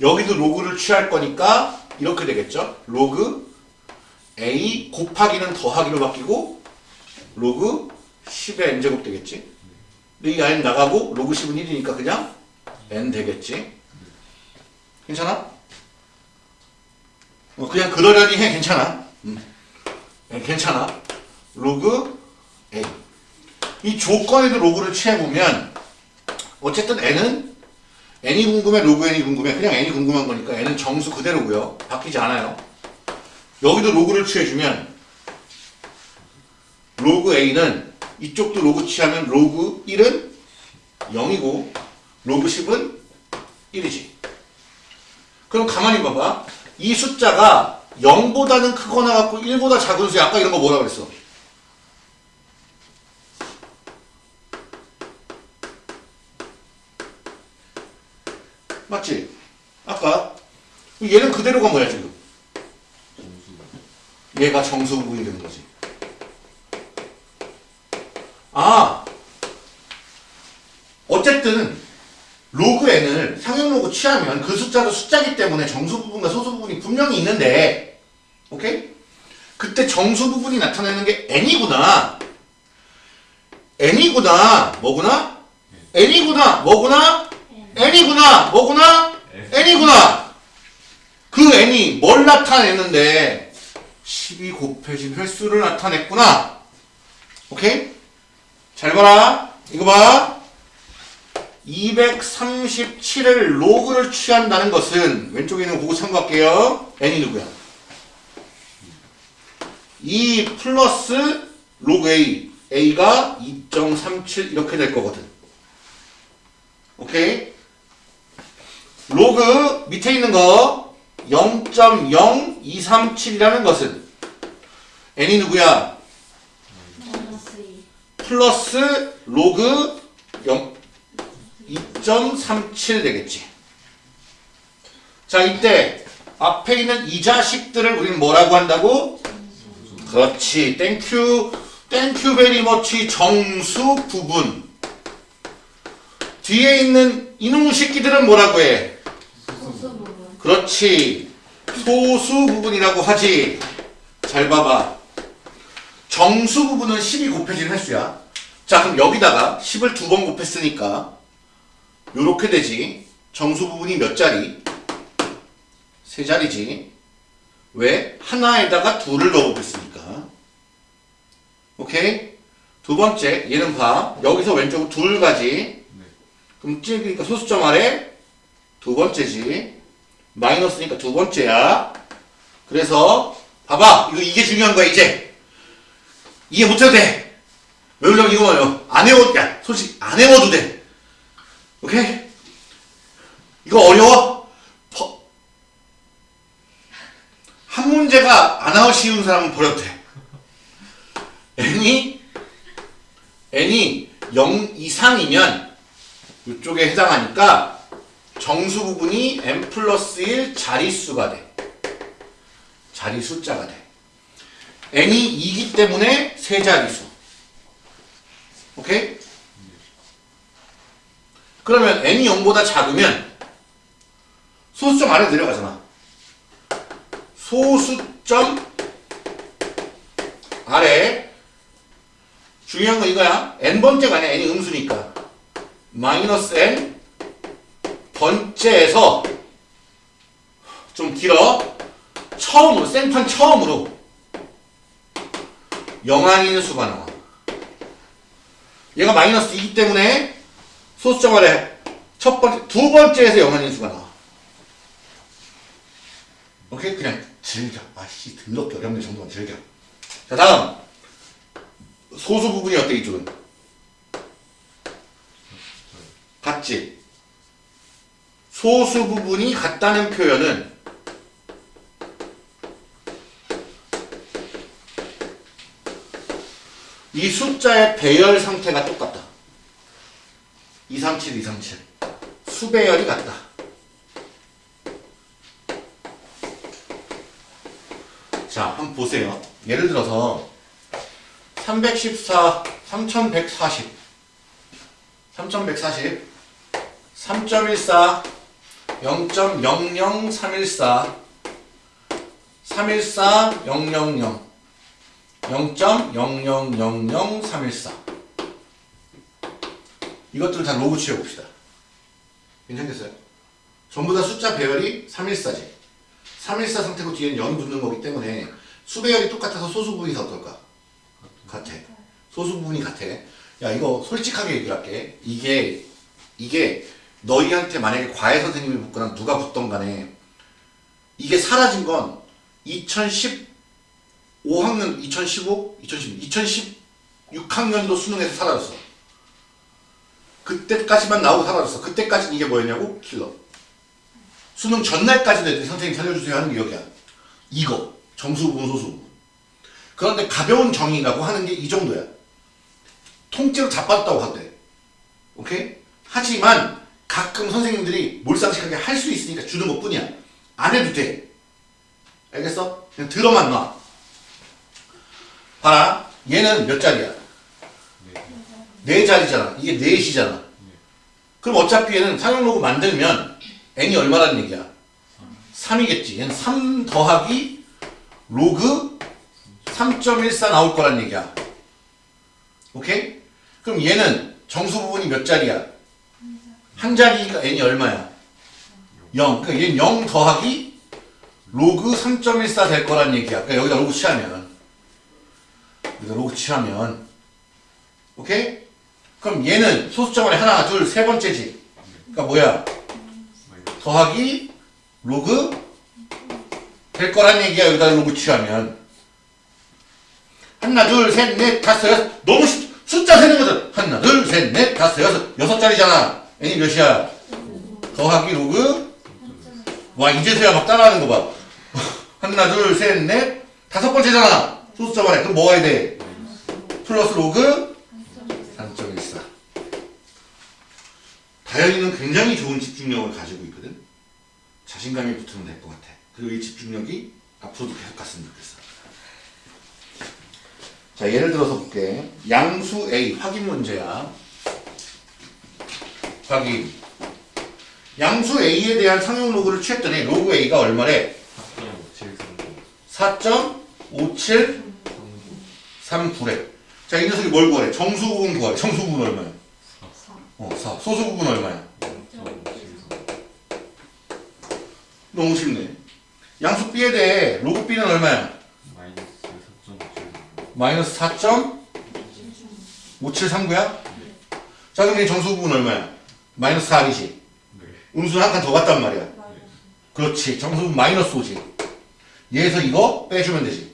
Speaker 1: 여기도 로그를 취할 거니까 이렇게 되겠죠? 로그 a 곱하기는 더하기로 바뀌고 로그 10의 n제곱 되겠지. 근데 이 n 나가고 로그 10은 1이니까 그냥 n 되겠지. 괜찮아? 어, 그냥 그러려니 해. 괜찮아. 음. 네, 괜찮아. 로그 a. 이 조건에도 로그를 취해보면 어쨌든 n은 n이 궁금해, 로그 n이 궁금해. 그냥 n이 궁금한 거니까 n은 정수 그대로고요. 바뀌지 않아요. 여기도 로그를 취해주면 로그 a는 이쪽도 로그 취하면 로그 1은 0이고 로그 10은 1이지. 그럼 가만히 봐봐. 이 숫자가 0보다는 크거나 같고 1보다 작은 수야. 아까 이런 거 뭐라 그랬어? 맞지? 아까 얘는 그대로가 뭐야 지금? 얘가 정수 부분이 되는 거지. 아, 어쨌든 로그 n을 상용 로그 취하면 그 숫자도 숫자기 때문에 정수 부분과 소수 부분이 분명히 있는데, 오케이? 그때 정수 부분이 나타내는 게 n이구나. n이구나. 뭐구나? n이구나. 뭐구나? n이구나. 뭐구나? n이구나. 그 n이 뭘 나타내는데 12 곱해진 횟수를 나타냈구나. 오케이? 잘 봐라. 이거 봐. 237을 로그를 취한다는 것은 왼쪽에 있는 거 보고 참고할게요. n이 누구야? 2 플러스 로그 a. a가 2.37 이렇게 될 거거든. 오케이? 로그 밑에 있는 거 0.0237이라는 것은 n이 누구야?
Speaker 3: 마이너스 2.
Speaker 1: 플러스 로그 0 2.37 되겠지. 자, 이때 앞에 있는 이 자식들을 우리는 뭐라고 한다고? 그렇지. Thank you. Thank you very much 정수 부분. 뒤에 있는 이놈의 새끼들은 뭐라고 해? 그렇지. 소수 부분이라고 하지. 잘 봐봐. 정수 부분은 10이 곱해진 횟수야. 자, 그럼 여기다가 10을 두 번 곱했으니까 요렇게 되지. 정수 부분이 몇 자리? 세 자리지. 왜? 하나에다가 둘을 넣어보겠으니까. 오케이? 두 번째, 얘는 봐. 여기서 왼쪽으로 둘 가지. 그럼 찍으니까 소수점 아래 두 번째지. 마이너스니까 두 번째야. 그래서 봐봐. 이거 이게 중요한 거야 이제. 이해 못해도 돼. 외우려면 이거 말이야. 안 외워. 야 솔직히 안 외워도 돼. 오케이? 이거 어려워? 퍼- 한 문제가 안 나올 쉬운 사람은 버려도 돼. n이 n이 0 이상이면 이쪽에 해당하니까 정수 부분이 n 플러스 1 자릿수가 돼. 자리 숫자가 돼. N이 2기 때문에 세 자릿수. 오케이? 그러면 n이 0보다 작으면 소수점 아래 내려가잖아. 소수점 아래 중요한 건 이거야. n번째가 아니야. n이 음수니까. 마이너스 n 번째에서 좀 길어. 처음으로 생판 처음으로 영한인 수가 나와. 얘가 마이너스 2기 때문에 아래 첫 번째 두 번째에서 영한인 수가 나와. 오케이 그냥 즐겨. 아씨 등럽게 어렵네 정도만 즐겨. 자 다음 소수 부분이 어때 이쪽은? 같지? 소수 부분이 같다는 표현은 이 숫자의 배열 상태가 똑같다. 237, 237. 수배열이 같다. 자, 한번 보세요. 예를 들어서 314, 3140, 3140, 3.14, 0.00314, 314, 000, 0.0000314 이것들을 다 로그 취해 봅시다. 괜찮겠어요? 전부 다 숫자 배열이 314지. 314 상태고 뒤에는 0이 붙는 거기 때문에 수배열이 똑같아서 소수 부분이 다 어떨까? 같아. 소수 부분이 같아. 야 이거 솔직하게 얘기할게. 이게 이게 너희한테 만약에 과외 선생님이 붙거나 누가 붙던 간에 이게 사라진 건 2010 5학년 2015, 2016, 2016학년도 수능에서 사라졌어. 그때까지만 나오고 사라졌어. 그때까지는 이게 뭐였냐고? 킬러. 수능 전날까지는 애들이 선생님 살려주세요 하는 게 여기야. 이거. 정수 부분, 소수. 그런데 가벼운 정의라고 하는 게 이 정도야. 통째로 자빠졌다고 하대. 오케이? 하지만 가끔 선생님들이 몰상식하게 할 수 있으니까 주는 것 뿐이야. 안 해도 돼. 알겠어? 그냥 들어만 놔. 봐라. 얘는 몇 자리야? 네 자리잖아. 이게 넷이잖아. 그럼 어차피 얘는 상용로그 만들면 n이 얼마라는 얘기야? 3이겠지. 얘는 3 더하기 로그 3.14 나올 거란 얘기야. 오케이? 그럼 얘는 정수 부분이 몇 자리야? 한 자리니까 n이 얼마야? 0. 그러니까 얘는 0 더하기 로그 3.14 될 거란 얘기야. 그러니까 여기다 로그 취하면. 여기다 로그 취하면. 오케이? 그럼 얘는 소수점 안에 하나, 둘, 세 번째지. 그러니까 뭐야? 더하기 로그 될 거란 얘기야. 여기다 로그 취하면. 하나, 둘, 셋, 넷, 다섯, 여섯. 너무 쉽, 숫자 세는 거죠. 하나, 둘, 셋, 넷, 다섯, 여섯. 여섯 자리잖아. n이 몇이야? 더하기 로그 와 이제서야 막 따라하는 거 봐. (laughs) 하나 둘 셋 넷 다섯 번째잖아. 소수점 안에 그럼 뭐가 해야 돼? 플러스 로그 3.14. 다현이는 굉장히 좋은 집중력을 가지고 있거든. 자신감이 붙으면 될 것 같아. 그리고 이 집중력이 앞으로도 계속 갔으면 좋겠어. 자 예를 들어서 볼게. 양수 A 확인 문제야. 확인. 양수 A에 대한 상용 로그를 취했더니 로그 A가 얼마래? 4.5739래. 자, 이 녀석이 뭘 구하래? 정수 부분 구하래. 정수 부분 얼마야?
Speaker 3: 4.
Speaker 1: 어, 4. 소수 부분 얼마야? 너무 쉽네. 양수 B에 대해 로그 B는 얼마야?
Speaker 2: 마이너스 4.7
Speaker 1: 마이너스 4.5739야? 자, 그럼 이 정수 부분 얼마야? 마이너스 4이지.
Speaker 2: 네
Speaker 1: 음수는 한 칸 더 갔단 말이야. 그렇지. 정수 부분 마이너스 5지. 얘에서 이거 빼주면 되지.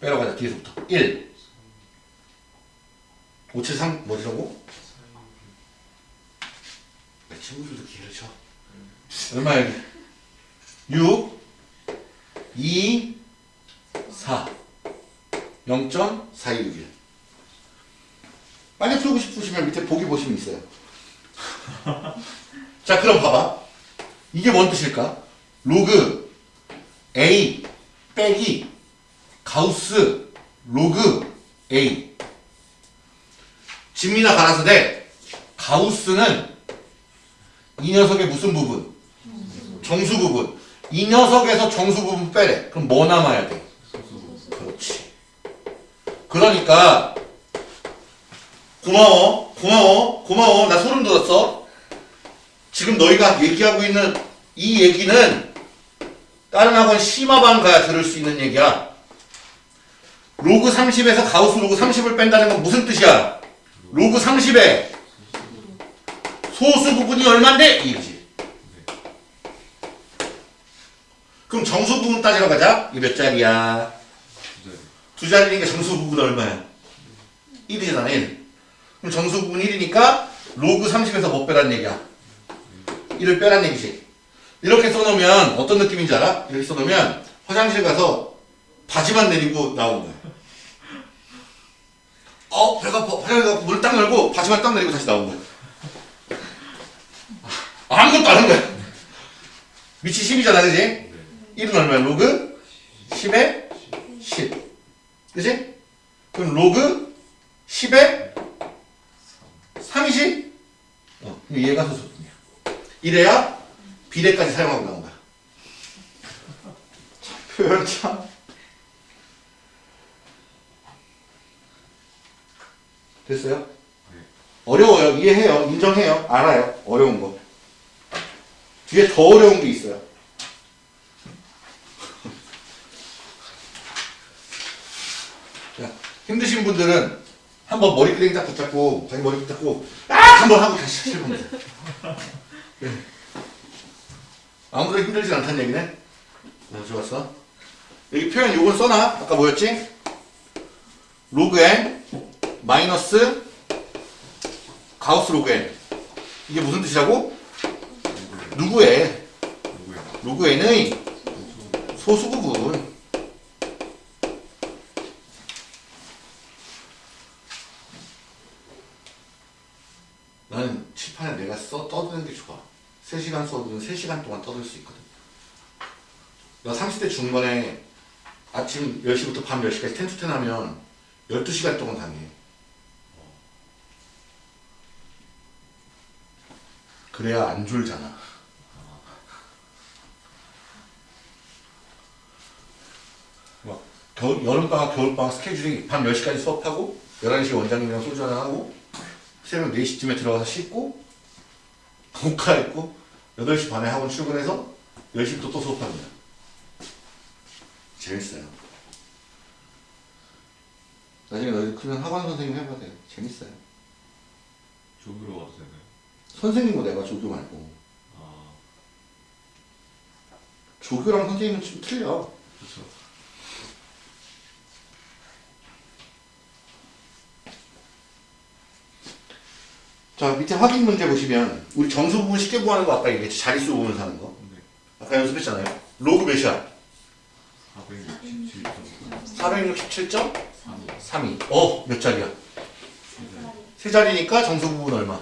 Speaker 1: 빼러 가자. 뒤에서부터. 1. 573 뭐지라고? 내 친구들도 기회를 쳐. 얼마야? 여기? 6 2 4 0.416일 만약 풀고 싶으시면 밑에 보기 보시면 있어요 (laughs) 자 그럼 봐봐 이게 뭔 뜻일까? 로그 A 빼기 가우스 로그 A. 진미나 가라사대 가우스는 이 녀석의 무슨 부분? 정수 부분. 이 녀석에서 정수 부분 빼래. 그럼 뭐 남아야 돼? 그렇지. 그러니까 고마워 고마워 고마워. 나 소름 돋았어. 지금 너희가 얘기하고 있는 이 얘기는 다른 학원 심화반 가야 들을 수 있는 얘기야 로그 30에서 가우스 로그 30을 뺀다는 건 무슨 뜻이야 로그 30에 소수 부분이 얼만데? 이거지 그럼 정수 부분 따지러 가자 이게 몇 자리야 두 자리니까 정수 부분 얼마야? 1이잖아 1 그럼 정수 부분 1이니까 로그 30에서 뭐 빼란 얘기야? 1을 빼란 얘기지 이렇게 써놓으면 어떤 느낌인지 알아? 이렇게 써놓으면 화장실 가서 바지만 내리고 나오는 거야 어 배가 아파 화장실 가서 문을 딱 열고 바지만 딱 내리고 다시 나오는 거야 아무것도 안 하는 거야 밑이 10이잖아 그지? 1은 얼마야? 로그 10에 10 그지? 그럼 로그 10에 3이지? 어, 그럼 얘가 소수분이야. 이래야 비례까지 사용하고 나온 거야. 참, 표현 참. 됐어요? 어려워요. 이해해요. 인정해요. 알아요. 어려운 거. 뒤에 더 어려운 게 있어요. 자, 힘드신 분들은 한번 머리끄댕이 딱 붙잡고 자기 머리 붙잡고 딱 한번 하고 다시 해보면 돼. 네. 아무도 힘들진 않다는 얘기네. 네, 좋았어. 여기 표현 요건 써놔. 아까 뭐였지? 로그 n 마이너스 가우스 로그 n. 이게 무슨 뜻이라고? 누구의? 로그 n의 소수 부분. 나는 칠판에 내가 써 떠드는 게 좋아. 3시간 써도 3시간 동안 떠들 수 있거든. 나 30대 중반에 아침 10시부터 밤 10시까지 텐투텐 하면 12시간 동안 당해 그래야 안 졸잖아 막 겨울, 여름방학, 겨울방학 스케줄이 밤 10시까지 수업하고 11시에 원장님이랑 소주 하나 하고 새벽 4시쯤에 들어가서 씻고 옷 갈아입고 8시 반에 학원 출근해서 10시부터 또 수업합니다. 재밌어요. 나중에 너희 크면 학원 선생님 해봐야 돼요. 재밌어요.
Speaker 2: 와도 되나요?
Speaker 1: 선생님도 내가 조교 말고.
Speaker 2: 아
Speaker 1: 조교랑 선생님은 좀 틀려.
Speaker 2: 그쵸
Speaker 1: 자 밑에 확인 문제 보시면 우리 정수 부분 쉽게 구하는 거 아까 얘기했지 자릿수 부분 사는 거.
Speaker 2: 네.
Speaker 1: 아까 연습했잖아요. 로그 몇이야?
Speaker 2: 467점?
Speaker 1: 467.32 어 몇 자리야? 세 자리니까 정수 부분 얼마?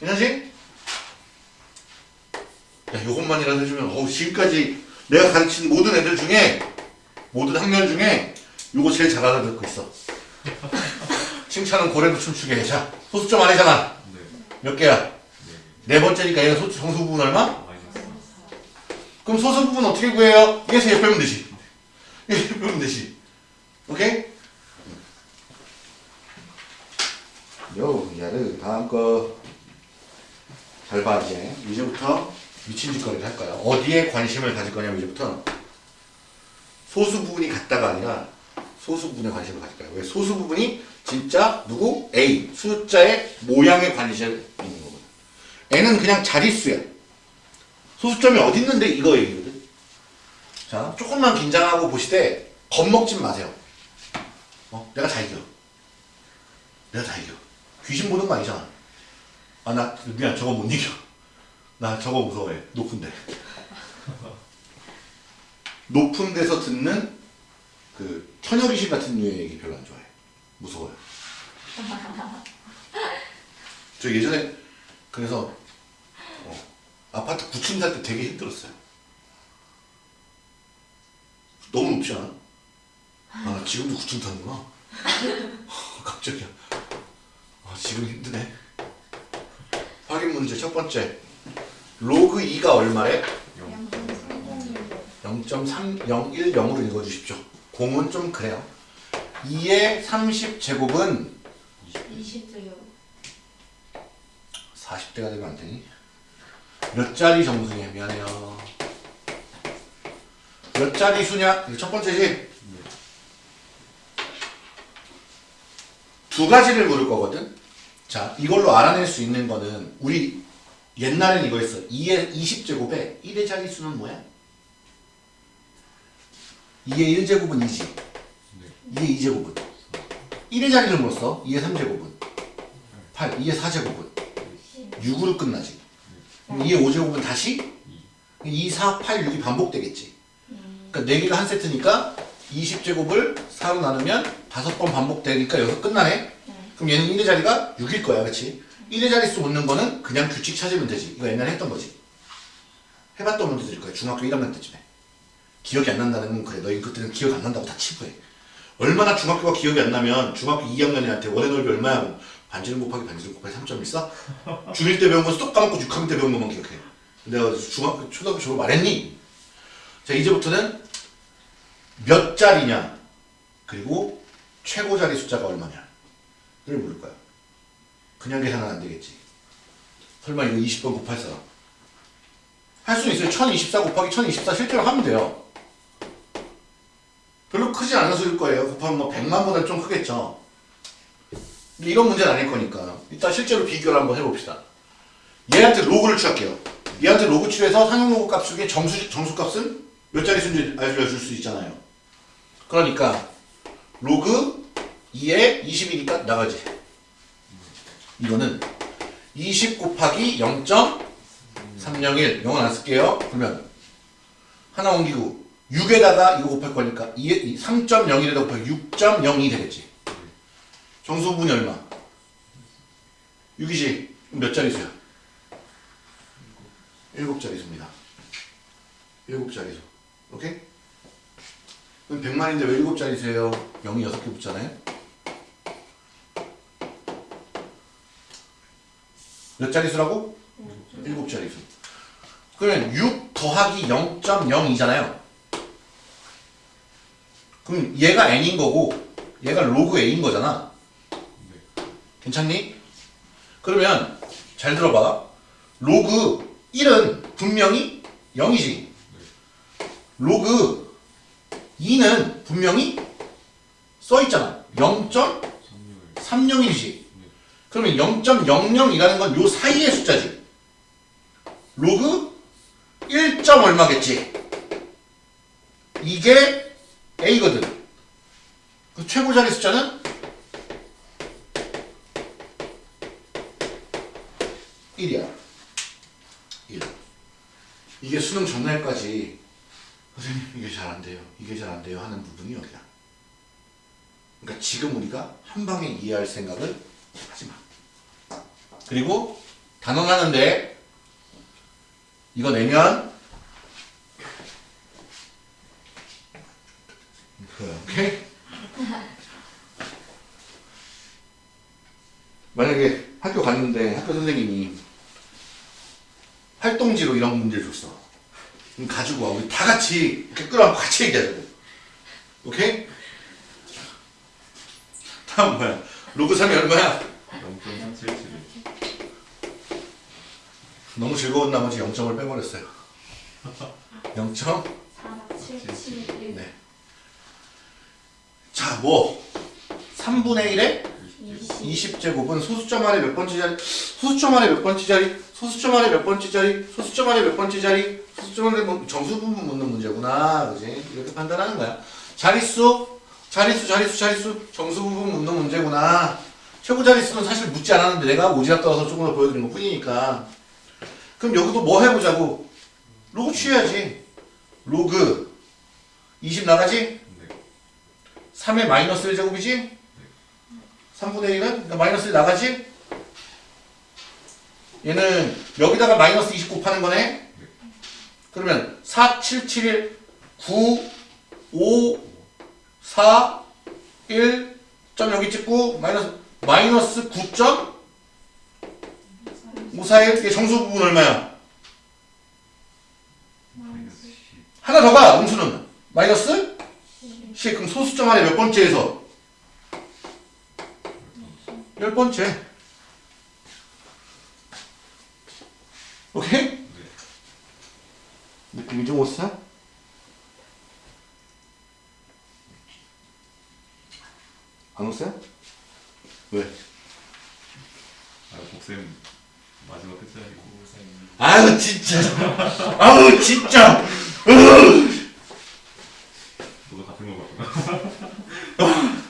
Speaker 1: 2 괜찮지? 야 요것만이라도 해주면 어우 지금까지 내가 가르친 모든 애들 중에 모든 학년 중에 요거 제일 잘 알아듣고 있어 (laughs) 칭찬은 고래도 춤추게 해 자 소수점 아니잖아
Speaker 2: 네
Speaker 1: 몇 개야?
Speaker 2: 네.
Speaker 1: 네 번째니까 얘는 소, 정수 부분 얼마?
Speaker 2: 마이너스
Speaker 1: 그럼 소수 부분 어떻게 구해요? 얘에서 얘 빼면 되지. 얘 빼면 되지. 오케이? 요, 야르, 다음 거. 잘 봐, 이제. 이제부터 미친 짓거리를 할 거야. 어디에 관심을 가질 거냐면, 이제부터 소수 부분이 같다가 아니라 소수 부분에 관심을 가질 거야. 왜? 소수 부분이 진짜 누구? A. 숫자의 모양에 관심을 있는 거거든. N은 그냥 자릿수야. 소수점이 어디 있는데 이거 얘기거든. 자, 조금만 긴장하고 보시되 겁먹지 마세요. 어? 내가 다 이겨. 내가 다 이겨. 귀신 보는 거 아니잖아. 아, 나, 미안, 저거 못 이겨. 나 저거 무서워해. 높은데. 높은 데서 듣는 그 처녀 귀신 같은 류의 얘기 별로 안 좋아해. 무서워요. (laughs) 저 예전에 그래서 어, 아파트 9층 살 때 되게 힘들었어요. 너무 높지 않아? 아, 나 지금도 9층 타는구나. (laughs) 갑자기. 아, 지금 힘드네. 확인 문제 첫 번째. 로그 2가 얼마래? 0.3010으로 읽어주십시오. 공은 좀 그래요. 2의 30제곱은
Speaker 3: 20도요.
Speaker 1: 40대가 되면 안 되니? 몇 자리 정수냐? 미안해요. 몇 자리 수냐? 첫 번째지? 두 가지를 물을 거거든? 자, 이걸로 알아낼 수 있는 거는, 우리 옛날엔 이거 했어. 2의 20제곱에 1의 자리수는 뭐야? 2의 1제곱은 2지. 2의 2제곱은? 1의 자리를 물었어. 2의 3제곱은? 8. 2의 4제곱은? 6으로 끝나지. 그럼 2의 5제곱은 다시 2, 4, 8, 6이 반복되겠지. 그러니까 4개가 한 세트니까 20제곱을 4로 나누면 5번 반복되니까 여기서 끝나네. 그럼 얘는 1의 자리가 6일 거야. 그렇지? 1의 자릿수 묻는 거는 그냥 규칙 찾으면 되지. 이거 옛날에 했던 거지. 해봤던 분들일 거야. 중학교 1학년 때쯤에. 기억이 안 난다는 건 그래. 너희 그때는 기억 안 난다고 다 치부해. 얼마나 중학교가 기억이 안 나면 중학교 2학년한테 원의 넓이 얼마야? 반지름 곱하기 반지름 곱하기 3.14? 중1 때 배운 건 쏙 까먹고 6학년 때 배운 것만 기억해. 내가 중학교, 초등학교 졸업 말했니? 자, 이제부터는 몇 자리냐, 그리고 최고 자리 숫자가 얼마냐 를 물을 거야. 그냥 계산은 안 되겠지. 설마 이거 20번 곱할 사람? 할 수는 있어요. 1024 곱하기 1024 실제로 하면 돼요. 별로 크지 않은 수일 거예요. 곱하면 뭐 100만보다 좀 크겠죠. 근데 이런 문제는 아닐 거니까. 일단 실제로 비교를 한번 해봅시다. 얘한테 로그를 취할게요. 얘한테 로그 취해서 상용 로그 값 중에 정수, 정수 값은 몇 자리 수인지 알려줄 수 있잖아요. 그러니까 로그 2에 20이니까 나가지. 이거는 20 곱하기 0.301 영은 안 쓸게요. 그러면 하나 옮기고 6에다가 이거 곱할 거니까 3.01에다 곱하기 6.02 되겠지. 정수분이 얼마? 6이지. 그럼 몇 자리수야? 7자리수입니다. 7자리수. 오케이? 그럼 100만인데 왜 7자리수예요? 0이 6개 붙잖아요? 몇 자리수라고? 7자리수. 그러면 6 더하기 0.02잖아요. 그럼 얘가 n인 거고 얘가 로그 a인 거잖아. 괜찮니? 그러면 잘 들어봐. 로그 1은 분명히 0이지. 로그 2는 분명히 써 있잖아. 0.301이지. 그러면 0.00이라는 건 요 사이의 숫자지. 로그 1. 얼마겠지. 이게 a거든. 그 최고 자리 숫자는 1이야. 1. 이게 수능 전날까지 선생님 이게 잘 안 돼요. 이게 잘 안 돼요 하는 부분이 여기야. 그러니까 지금 우리가 한 방에 이해할 생각을 하지 마. 그리고 단원하는데 이거 내면 오케이? (laughs) 만약에 학교 갔는데 학교 선생님이 활동지로 이런 문제를 줬어. 그럼 가지고 와. 우리 다 같이 이렇게 끌어안고 같이 얘기하자고. 오케이? 다음 뭐야? 로그 3이 얼마야?
Speaker 2: 0.377.
Speaker 1: 너무 즐거운 나머지 0점을 빼버렸어요. (laughs) 0점?
Speaker 3: 4771
Speaker 1: 네. 자, 뭐 3분의 1에
Speaker 3: 20
Speaker 1: 20제곱은 소수점 아래 몇 번째 자리, 소수점 아래 몇 번째 자리, 소수점 아래 몇 번째 자리, 소수점 아래 몇 번째 자리, 소수점 아래 뭐 정수 부분 묻는 문제구나, 그지? 이렇게 판단하는 거야. 자릿수, 자릿수, 자릿수, 자릿수, 정수 부분 묻는 문제구나. 최고 자릿수는 사실 묻지 않았는데 내가 오지랖 떠서 조금 더 보여드린 것 뿐이니까. 그럼 여기도 뭐 해보자고? 로그 취해야지. 로그 20 나가지?
Speaker 2: 네.
Speaker 1: 3의 마이너스 1제곱이지? 3분의 1은? 그러니까 마이너스 1 나가지? 얘는 여기다가 마이너스 20 곱하는 거네? 그러면 4, 7, 7, 1, 9, 5, 4, 1, 점 여기 찍고, 마이너스, 마이너스 9 점? 5, 4, 1, 이게 정수 부분 얼마야?
Speaker 2: 마이너스 10.
Speaker 1: 하나 더 가, 음수는. 마이너스? 10. 그럼 소수점 안에 몇 번째에서? 열 번째. 오케이?
Speaker 2: 네.
Speaker 1: 느낌이 좀 오세요? 안 오세요? 왜?
Speaker 2: 아, 복쌤 마지막 끝자리고.
Speaker 1: 아유 진짜 아우 진짜 으.
Speaker 2: 너도 같은 거 같구나. (laughs)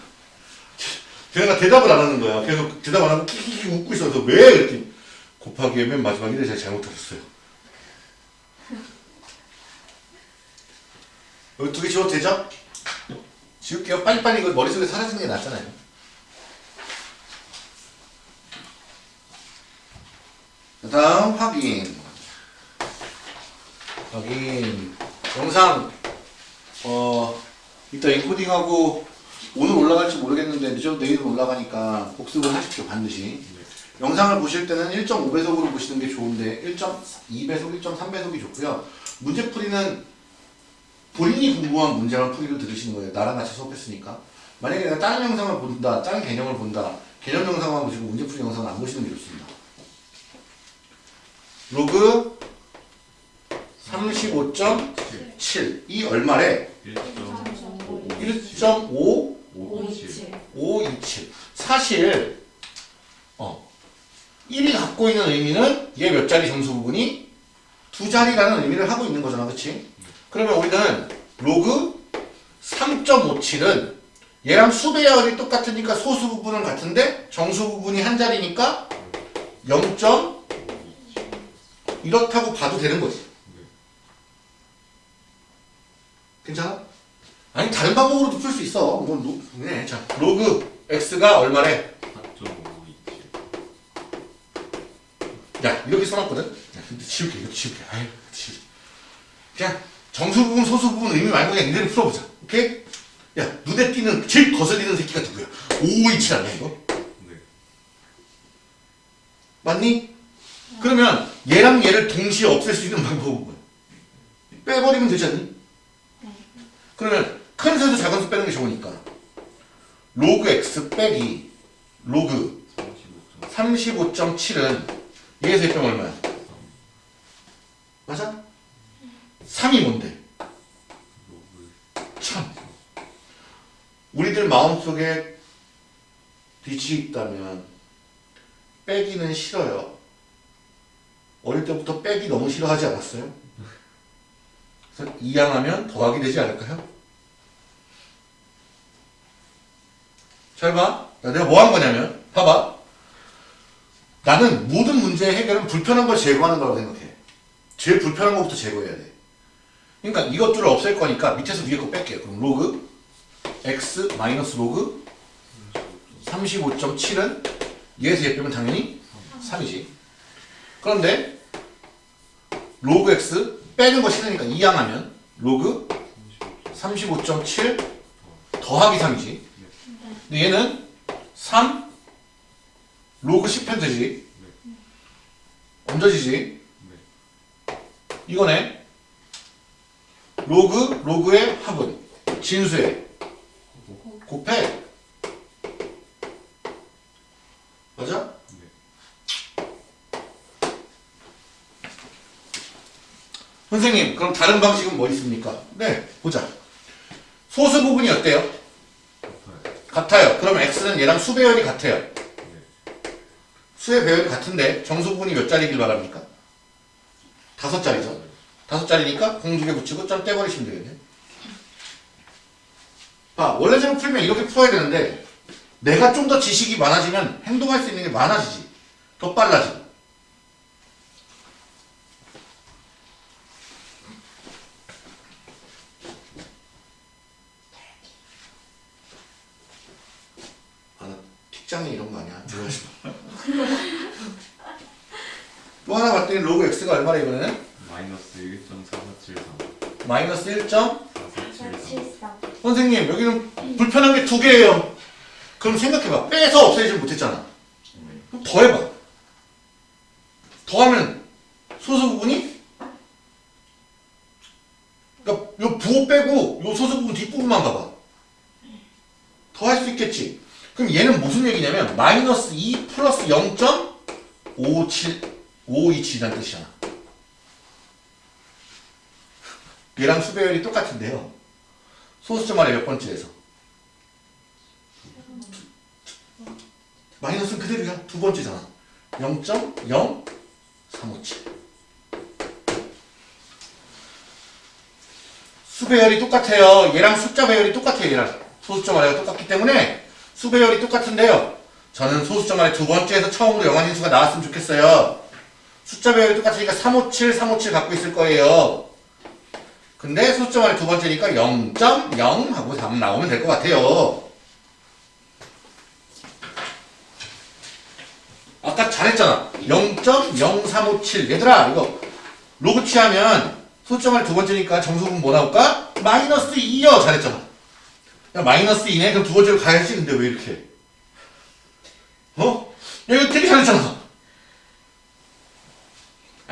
Speaker 1: 걔가 대답을 안 하는 거야 계속 대답 안 하고 키키키 웃고 있어서 왜? 그랬더니 곱하기에 맨 마지막에 제가 잘못하셨어요 여기 두개 지워도 되죠? 지울게요 빨리빨리 이거 머릿속에 사라지는 게 낫잖아요 그 다음 확인. 확인. 영상 어 이따 인코딩하고 오늘 올라갈지 모르겠는데 늦어도 내일은 올라가니까 복습을 하십시오 반드시.
Speaker 2: 네.
Speaker 1: 영상을 보실 때는 1.5배속으로 보시는 게 좋은데 1.2배속, 1.3배속이 좋고요. 문제풀이는 본인이 궁금한 문제만 풀이를 들으시는 거예요. 나랑 같이 수업했으니까. 만약에 내가 다른 영상을 본다 다른 개념을 본다 개념 영상만 보시고 문제풀이 영상을 안 보시는 게 좋습니다 로그 35.7이 얼마래?
Speaker 2: 1.5.
Speaker 1: 1.5
Speaker 3: 527
Speaker 1: 527 사실 어 1이 갖고 있는 의미는 얘 몇 자리 정수 부분이 두 자리라는 의미를 하고 있는 거잖아 그치? 그러면 우리는 로그 3.57은 얘랑 수배열이 똑같으니까 소수 부분은 같은데 정수 부분이 한 자리니까 0. 이렇다고 봐도 되는 거지 괜찮아? 아니 다른 방법으로도 풀 수 있어 뭐 로, 네, 자 로그 x가 얼마래?
Speaker 2: 4.527.
Speaker 1: 야 이렇게 써놨거든? 야, 근데 지울게 이거 지울게 아유 지울게 그냥 정수 부분 소수 부분 의미 말고 그냥 이대로 풀어보자 오케이? 야 눈에 띄는 제일 거슬리는 새끼가 누구야? 527 아니야 이거?
Speaker 2: 네.
Speaker 1: 맞니? 그러면 얘랑 얘를 동시에 없앨 수 있는 방법은 뭐야? 빼버리면 되지 않니? 그러면 큰 수에서 작은 수 빼는 게 좋으니까 로그 x 빼기 로그
Speaker 2: 35.3.
Speaker 1: 35.7은 얘에서 빼면 얼마야? 맞아? 3이 뭔데?
Speaker 2: 로그.
Speaker 1: 참 우리들 마음속에 빛이 있다면 빼기는 싫어요 어릴 때부터 빼기 너무 싫어하지 않았어요? 그래서 이항하면 더하기 되지 않을까요? 잘 봐. 야, 내가 뭐 한 거냐면, 봐봐. 나는 모든 문제의 해결은 불편한 걸 제거하는 거라고 생각해. 제일 불편한 것부터 제거해야 돼. 그러니까 이것들을 없앨 거니까 밑에서 위에 거 뺄게요. 그럼 로그 x 마이너스 로그 35.7은 얘에서 얘 빼면 당연히 3이지. 그런데 로그 x 빼는 거 싫으니까 이항하면 로그 35.7 더하기 3이지. 근데 얘는 3 로그 10편 되지. 얹어지지. 이거네. 로그 로그의 합은 진수의 곱해. 맞아? 선생님, 그럼 다른 방식은 뭐 있습니까? 네, 보자. 소수 부분이 어때요?
Speaker 2: 같아요.
Speaker 1: 그럼 x는 얘랑 수 배열이 같아요. 수의 배열이 같은데 정수 부분이 몇 자리길 바랍니까? 다섯 자리죠. 다섯 자리니까 공두개 붙이고 점 떼버리시면 되겠네. 아, 원래대로 풀면 이렇게 풀어야 되는데 내가 좀 더 지식이 많아지면 행동할 수 있는 게 많아지지. 더 빨라지. 아, 나 틱장애 이런 거 아니야? 들어가지 마. 또 하나 봤더니 로그 x가 얼마나 이번에는?
Speaker 2: 마이너스 1.4473.
Speaker 1: 마이너스 1.
Speaker 2: 4473.
Speaker 3: 473
Speaker 1: 선생님 여기는 불편한 게 두 개예요. 그럼 생각해봐. 빼서 없애지 못했잖아. 그럼 더 해봐. 더하면 소수 부분이 그러니까 요 부호 빼고 요 소수 부분 뒷부분만 봐봐. 더 할 수 있겠지. 그럼 얘는 무슨 얘기냐면 마이너스 2 플러스 0.527 527이라는 뜻이잖아. 얘랑 수배열이 똑같은데요. 소수점 아래 몇 번째에서? 마이너스는 그대로야. 두 번째잖아. 0.0357. 수 배열이 똑같아요. 얘랑 숫자 배열이 똑같아요. 얘랑 소수점 아래가 똑같기 때문에 수 배열이 똑같은데요. 저는 소수점 아래 두 번째에서 처음으로 영환인수가 나왔으면 좋겠어요. 숫자 배열이 똑같으니까 357, 357 갖고 있을 거예요. 근데 아래 두 번째니까 0.0 하고 3 나오면 될 것 같아요. 아까 잘했잖아. 0.0357. 얘들아, 이거 로그 취하면 아래 두 번째니까 정수분 뭐 나올까? 마이너스 2요. 잘했잖아. 야, 마이너스 2네? 그럼 두 번째로 가야지. 근데 왜 이렇게? 해? 어? 야, 이거 되게 잘했잖아.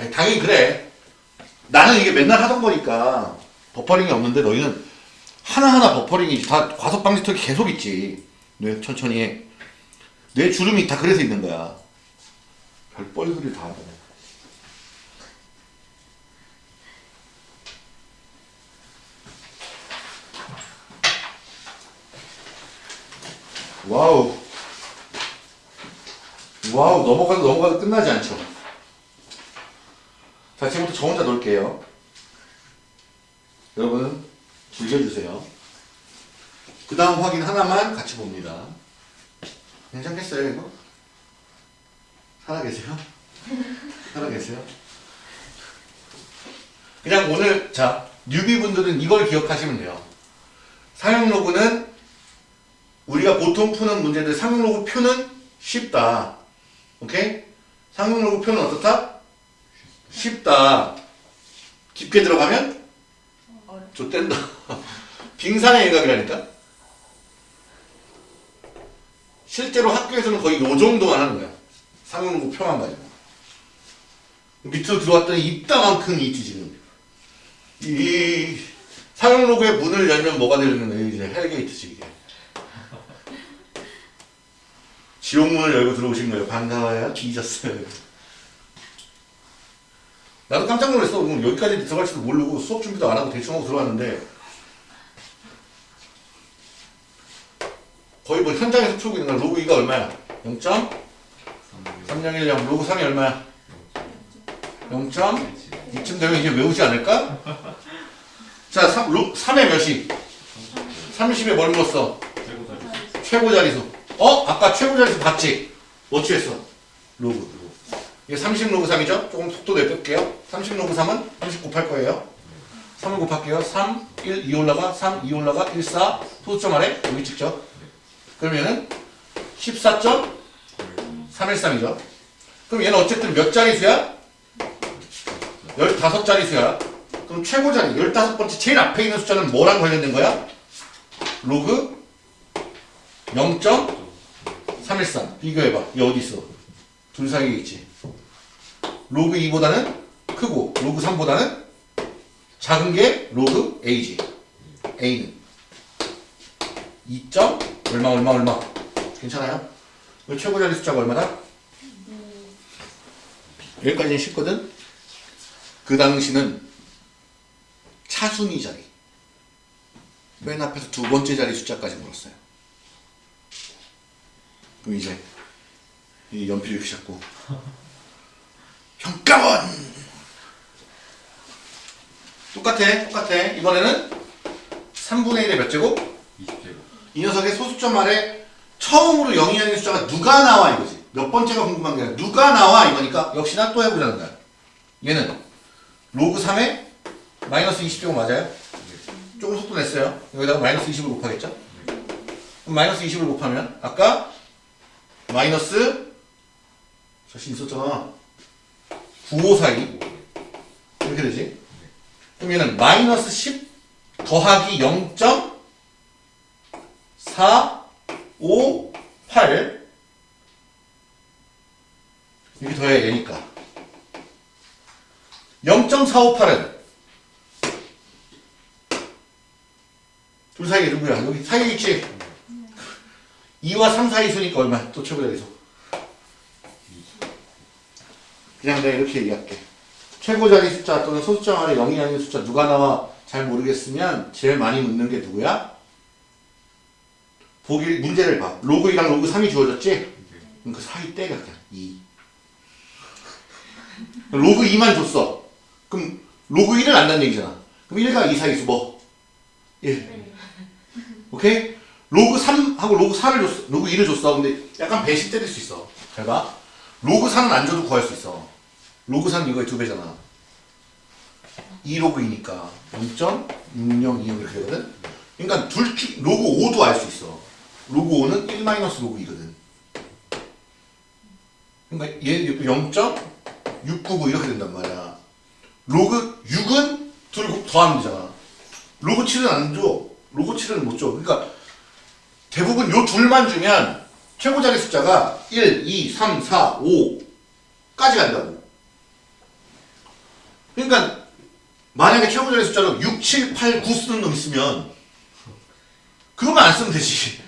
Speaker 1: 아니, 당연히 그래. 나는 이게 맨날 하던 거니까 버퍼링이 없는데 너희는 하나하나 버퍼링이 다 과속 방지 턱이 계속 있지. 뇌 천천히 해. 뇌 주름이 다 그래서 있는 거야. 별 뻘소리를 다. 와우. 와우, 넘어가도 넘어가도 끝나지 않죠. 자, 지금부터 저 혼자 놀게요. 여러분, 즐겨주세요. 그 다음 확인 하나만 같이 봅니다. 괜찮겠어요, 이거? 살아계세요? 살아계세요? 그냥 오늘, 자, newbie분들은 이걸 기억하시면 돼요. 상용 로그는 우리가 보통 푸는 문제들 상용 로그 표는 쉽다. 오케이? 상용 로그 표는 어떻다? 쉽다. 깊게 들어가면 좆된다. (laughs) 빙산의 일각이라니까. 실제로 학교에서는 거의 요 정도만 하는 거야. 로그 표만 가지고. 밑으로 들어왔더니 이따만큼이 있지 지금. 이 상용 로그의 문을 열면 뭐가 되는? 이제 hell gate지 이게. 지옥문을 열고 들어오신 거예요. 반가워요. 뒤졌어요. 나도 깜짝 놀랐어. 여기까지 들어갈지도 모르고 수업 준비도 안 하고 대충 하고 들어왔는데 거의 뭐 현장에서 풀고 있는. 로그 2가 얼마야? 0.3010 로그 3이 얼마야? 0. 이쯤 되면 이제 외우지 않을까? 자, 3, 로, 3의 몇이? 30에 뭘 물었어?
Speaker 2: 최고 자리.
Speaker 1: 최고 자리수. 어? 아까 최고 자리수 봤지? 뭐 취했어? 로그. 이게 30 로그 3이죠? 조금 속도 내볼게요. 30 로그 3은 30 곱할 거예요. 3을 곱할게요. 3, 1, 2 올라가, 3, 2 올라가, 1, 4. 소수점 아래 여기 찍죠. 그러면은 14.313이죠. 그럼 얘는 어쨌든 몇 자리 수야? 15자리 수야. 그럼 최고 자리, 15번째 제일 앞에 있는 숫자는 뭐랑 관련된 거야? 로그 0.313 비교해봐 이 어디 있어 둘 사이에 있지 로그 2보다는 크고 로그 3보다는 작은 게 로그 A지 A는 2. 얼마 얼마 얼마 괜찮아요? 이 최고 자리 숫자가 얼마다? 여기까지는 쉽거든 그 당시는 사순위 자리. 맨 앞에서 두 번째 자리 숫자까지 물었어요. 그럼 이제 이 연필 이렇게 잡고 (laughs) 평가원 똑같아 똑같아 이번에는 3분의 1의 몇 제곱?
Speaker 2: 20제곱.
Speaker 1: 이 녀석의 소수점 아래 처음으로 0이 아닌 숫자가 누가 나와 이거지 몇 번째가 궁금한 게 아니라 누가 나와 이거니까 역시나 또 해보자는 거야 얘는 로그 3에 마이너스 20제곱 맞아요? 조금 속도 냈어요 여기다가 마이너스 20을 곱하겠죠? 그럼 마이너스 20을 곱하면 아까 마이너스 자신 있었잖아 9542 이렇게 되지? 그럼 얘는 마이너스 10 더하기 0.458 이렇게 더해야 얘니까. 0.458은? 둘 사이에 누구야? 여기 사이에 있지? 2와 3 사이 수니까 얼마? 또 최고자 계속 그냥 내가 이렇게 얘기할게 최고 자리 숫자 또는 소수점 아래 0이 아닌 숫자 누가 나와 잘 모르겠으면 제일 많이 묻는 게 누구야? 보기 문제를 봐 로그 2랑 로그 3이 주어졌지?
Speaker 2: 네.
Speaker 1: 그럼 그 사이 떼가 그냥 2 로그 2만 줬어 그럼 로그 1은 안다는 얘기잖아 그럼 1과 2 사이수 뭐? 1 오케이? 로그 3하고 로그 4를 줬어. 로그 2를 줬어. 근데 약간 때릴 수 있어. 잘 봐. 로그 4는 안 줘도 구할 수 있어. 로그 4는 이거의 두 배잖아. 2 로그 2니까 0.602 이렇게 되거든. 그러니까 둘 중, 로그 5도 알 수 있어. 로그 5는 1 마이너스 로그 2거든. 그러니까 얘 0.699 이렇게 된단 말이야. 로그 6은 둘 더하면 되잖아. 로그 7은 안 줘. 로그 7은 못 줘. 그러니까 대부분 요 둘만 주면 최고 자리 숫자가 1, 2, 3, 4, 5까지 간다고. 그러니까 만약에 최고 자리 숫자로 6, 7, 8, 9 쓰는 놈 있으면 그것만 안 쓰면 되지.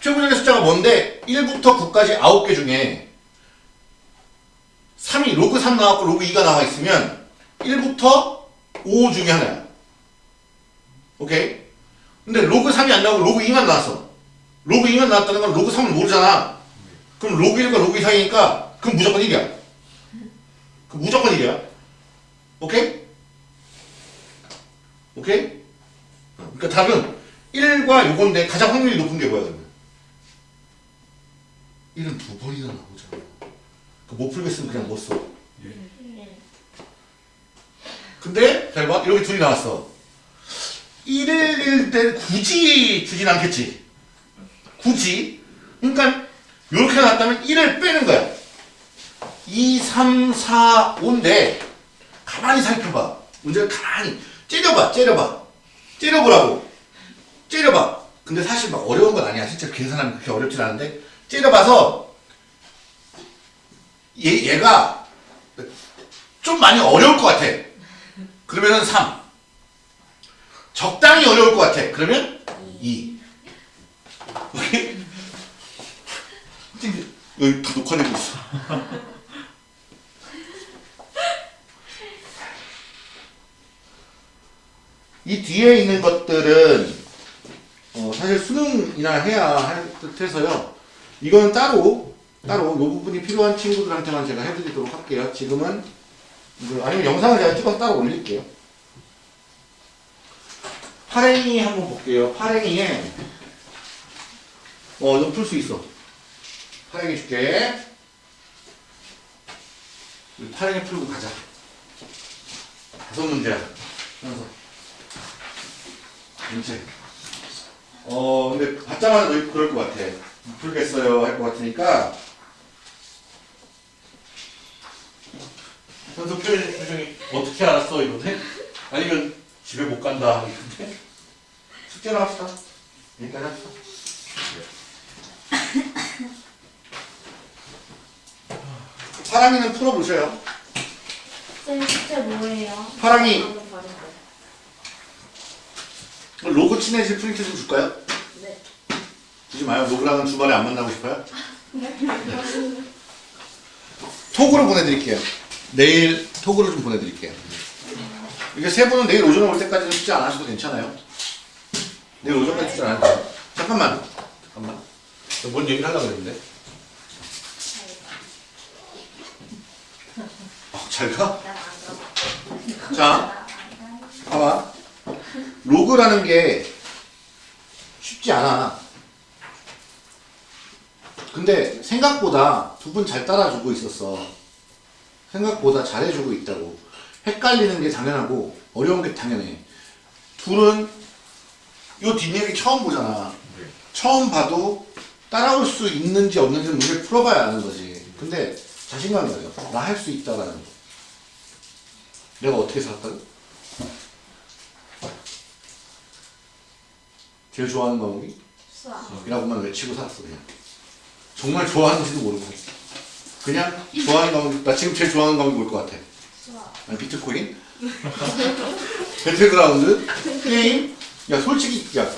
Speaker 1: 최고 자리 숫자가 뭔데 1부터 9까지 9개 중에 3이 로그 3 나왔고 로그 2가 나와 있으면 1부터 5 중에 하나야. 오케이? 근데 로그 3이 안 나오고 로그 2만 나왔어. 로그 2만 나왔다는 건 로그 3을 모르잖아. 그럼 로그 1과 로그 2 사이니까 그럼 무조건 1이야. 그 무조건 1이야. 오케이? 오케이? 어, 그러니까 답은 1과 요건데 가장 확률이 높은 게 뭐야 그러면? 1은 두 번이나 나오잖아. 그못 풀겠으면 그냥 못 써.
Speaker 3: 네.
Speaker 1: 근데 잘 봐. 이렇게 둘이 나왔어. 1일 때 굳이 주진 않겠지. 굳이. 그러니까 이렇게 나왔다면 1을 빼는 거야. 2, 3, 4, 5인데 가만히 살펴봐. 문제를 가만히 째려봐. 째려봐. 째려보라고. 째려봐. 근데 사실 막 어려운 건 아니야. 실제 계산하면 그렇게 어렵진 않은데 째려봐서 얘, 얘가 좀 많이 어려울 것 같아. 그러면은 3. 적당히 어려울 것 같아. 그러면 2. 오케이? 여기 다 녹화되고 있어. (laughs) 이 뒤에 있는 것들은 어, 사실 수능이나 해야 할 듯해서요. 이거는 따로 따로 이 부분이 필요한 친구들한테만 제가 해드리도록 할게요. 지금은 아니면 영상을 제가 찍어서 따로 올릴게요. 파랭이 한번 볼게요. 파랭이에 어, 이거 풀 수 있어. 파랭이 줄게. 파랭이 풀고 가자. 다섯 문제야. 하면서. 문제. 어, 근데 받자마자 너 그럴 것 같아. 못 풀겠어요. 할 것 같으니까. 현석 표정이 어떻게 알았어 이건데? 아니면 집에 못 간다 이건데? 숙제를 합시다. 여기까지 합시다. 파랑이는 풀어보셔요.
Speaker 3: 쌤 숙제 뭐예요?
Speaker 1: 파랑이. 친해질 프린트 좀 줄까요?
Speaker 3: 네.
Speaker 1: 주지 마요. 로그랑은 주말에 안 만나고 싶어요? 톡으로 보내드릴게요. 내일 톡으로 좀 보내드릴게요. 이게 세 분은 내일 오전에 올 때까지는 숙제 안 하셔도 괜찮아요. 내일 오전까지 숙제 안 하셔도 돼요. 잠깐만. 잠깐만. 너뭔 얘기를 하려고 그랬는데? 어, 잘 가? 자, 봐봐. 로그라는 게 쉽지 않아. 근데 생각보다 두 분 잘 따라주고 있었어. 생각보다 잘해주고 있다고. 헷갈리는 게 당연하고 어려운 게 당연해. 둘은 요 뒷얘기 처음 보잖아.
Speaker 2: 네.
Speaker 1: 처음 봐도 따라올 수 있는지 없는지 문제를 풀어봐야 아는 거지. 근데 자신감이 가져. 나할 수 있다라는 거. 내가 어떻게 살았다고? 제일 좋아하는 과목이?
Speaker 3: 수학.
Speaker 1: 이라고만 외치고 살았어 그냥. 정말 좋아하는지도 모르고. 그냥 좋아하는 과목, 나 지금 제일 좋아하는 과목이 뭘 것 같아?
Speaker 3: 수학.
Speaker 1: 아니, 비트코인? (laughs) 배틀그라운드? 게임? 야 솔직히 야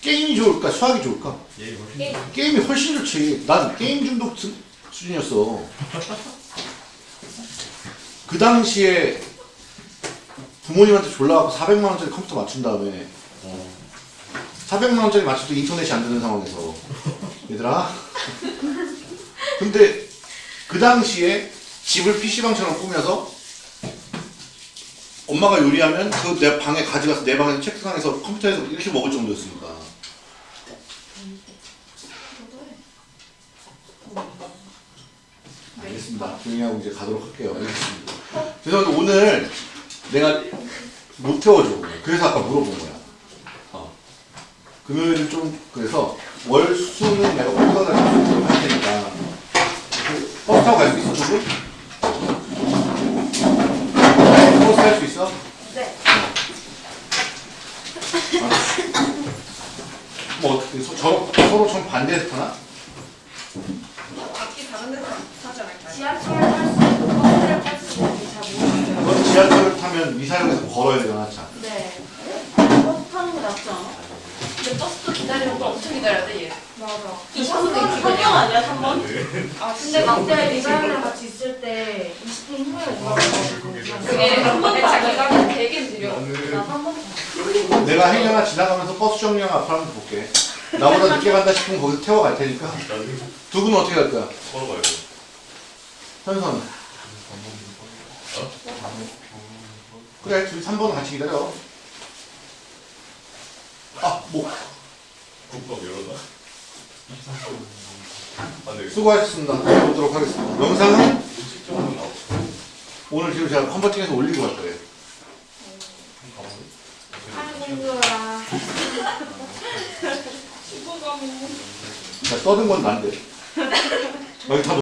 Speaker 1: 게임이 좋을까 수학이 좋을까?
Speaker 2: 얘 훨씬
Speaker 3: 게임.
Speaker 1: 게임 이 훨씬 좋지. 난 게임 중독 수- 수준이었어. 그 당시에 부모님한테 졸라갖고 400만 원짜리 컴퓨터 맞춘 다음에 400만 원짜리 맞춰도 인터넷이 안 되는 상황에서 얘들아. 근데 그 당시에 집을 PC방처럼 꾸며서 엄마가 요리하면 그 내 방에 가져가서 내 방에 책상에서 컴퓨터에서 이렇게 먹을 정도였으니까. 알겠습니다. 조용히 하고 이제 가도록 할게요. 알겠습니다. 죄송한데 오늘 내가 못 태워줘. 그래서 아까 물어본 거야. 어. 금요일은 좀 그래서 월 수는 내가 버스가 다니고 할 테니까 그 버스 타고 갈 수 있어 조금? 버스 탈 수 있어?
Speaker 3: 네.
Speaker 1: 알았어. 뭐 어떻게 서, 저, 서로 좀 반대해서 타나?
Speaker 4: 악기 다른 데서 하지 않을까요?
Speaker 3: 지하철 탈수 있고 버스를 탈수 있는지 잘 모르겠어요.
Speaker 1: 넌 지하철을 타면 미사역에서 걸어야 되잖아 차.
Speaker 3: 네. 버스 타는 게 낫지 않아?
Speaker 4: 근데 버스도 기다리는 거 엄청 기다려야 돼 얘.
Speaker 3: 맞아.
Speaker 4: 이 차선에 기본 아니야 3번?
Speaker 3: 아 근데 그때 리사이랑 같이 있을 때 20분 후에 올라가가지고
Speaker 4: 그게 한 번에 자기가 되게 느려.
Speaker 3: 나한번
Speaker 1: 내가 행여나 지나가면서 버스 정류장 앞을 한번 볼게. 나보다 늦게 간다 싶으면 거기서 태워 갈 테니까. 두 분은 어떻게 갈 거야?
Speaker 2: 서로 가야 돼.
Speaker 1: 현선. 그래, 둘이 3번은 같이 기다려. 아, 뭐,
Speaker 2: 국밥 열어놔. 아, 네.
Speaker 1: 수고하셨습니다. 보도록 하겠습니다. 영상은. 오늘 지금 제가 컨버팅해서 올리고 갈 거예요. 자, 떠든 건 난데. 여기 다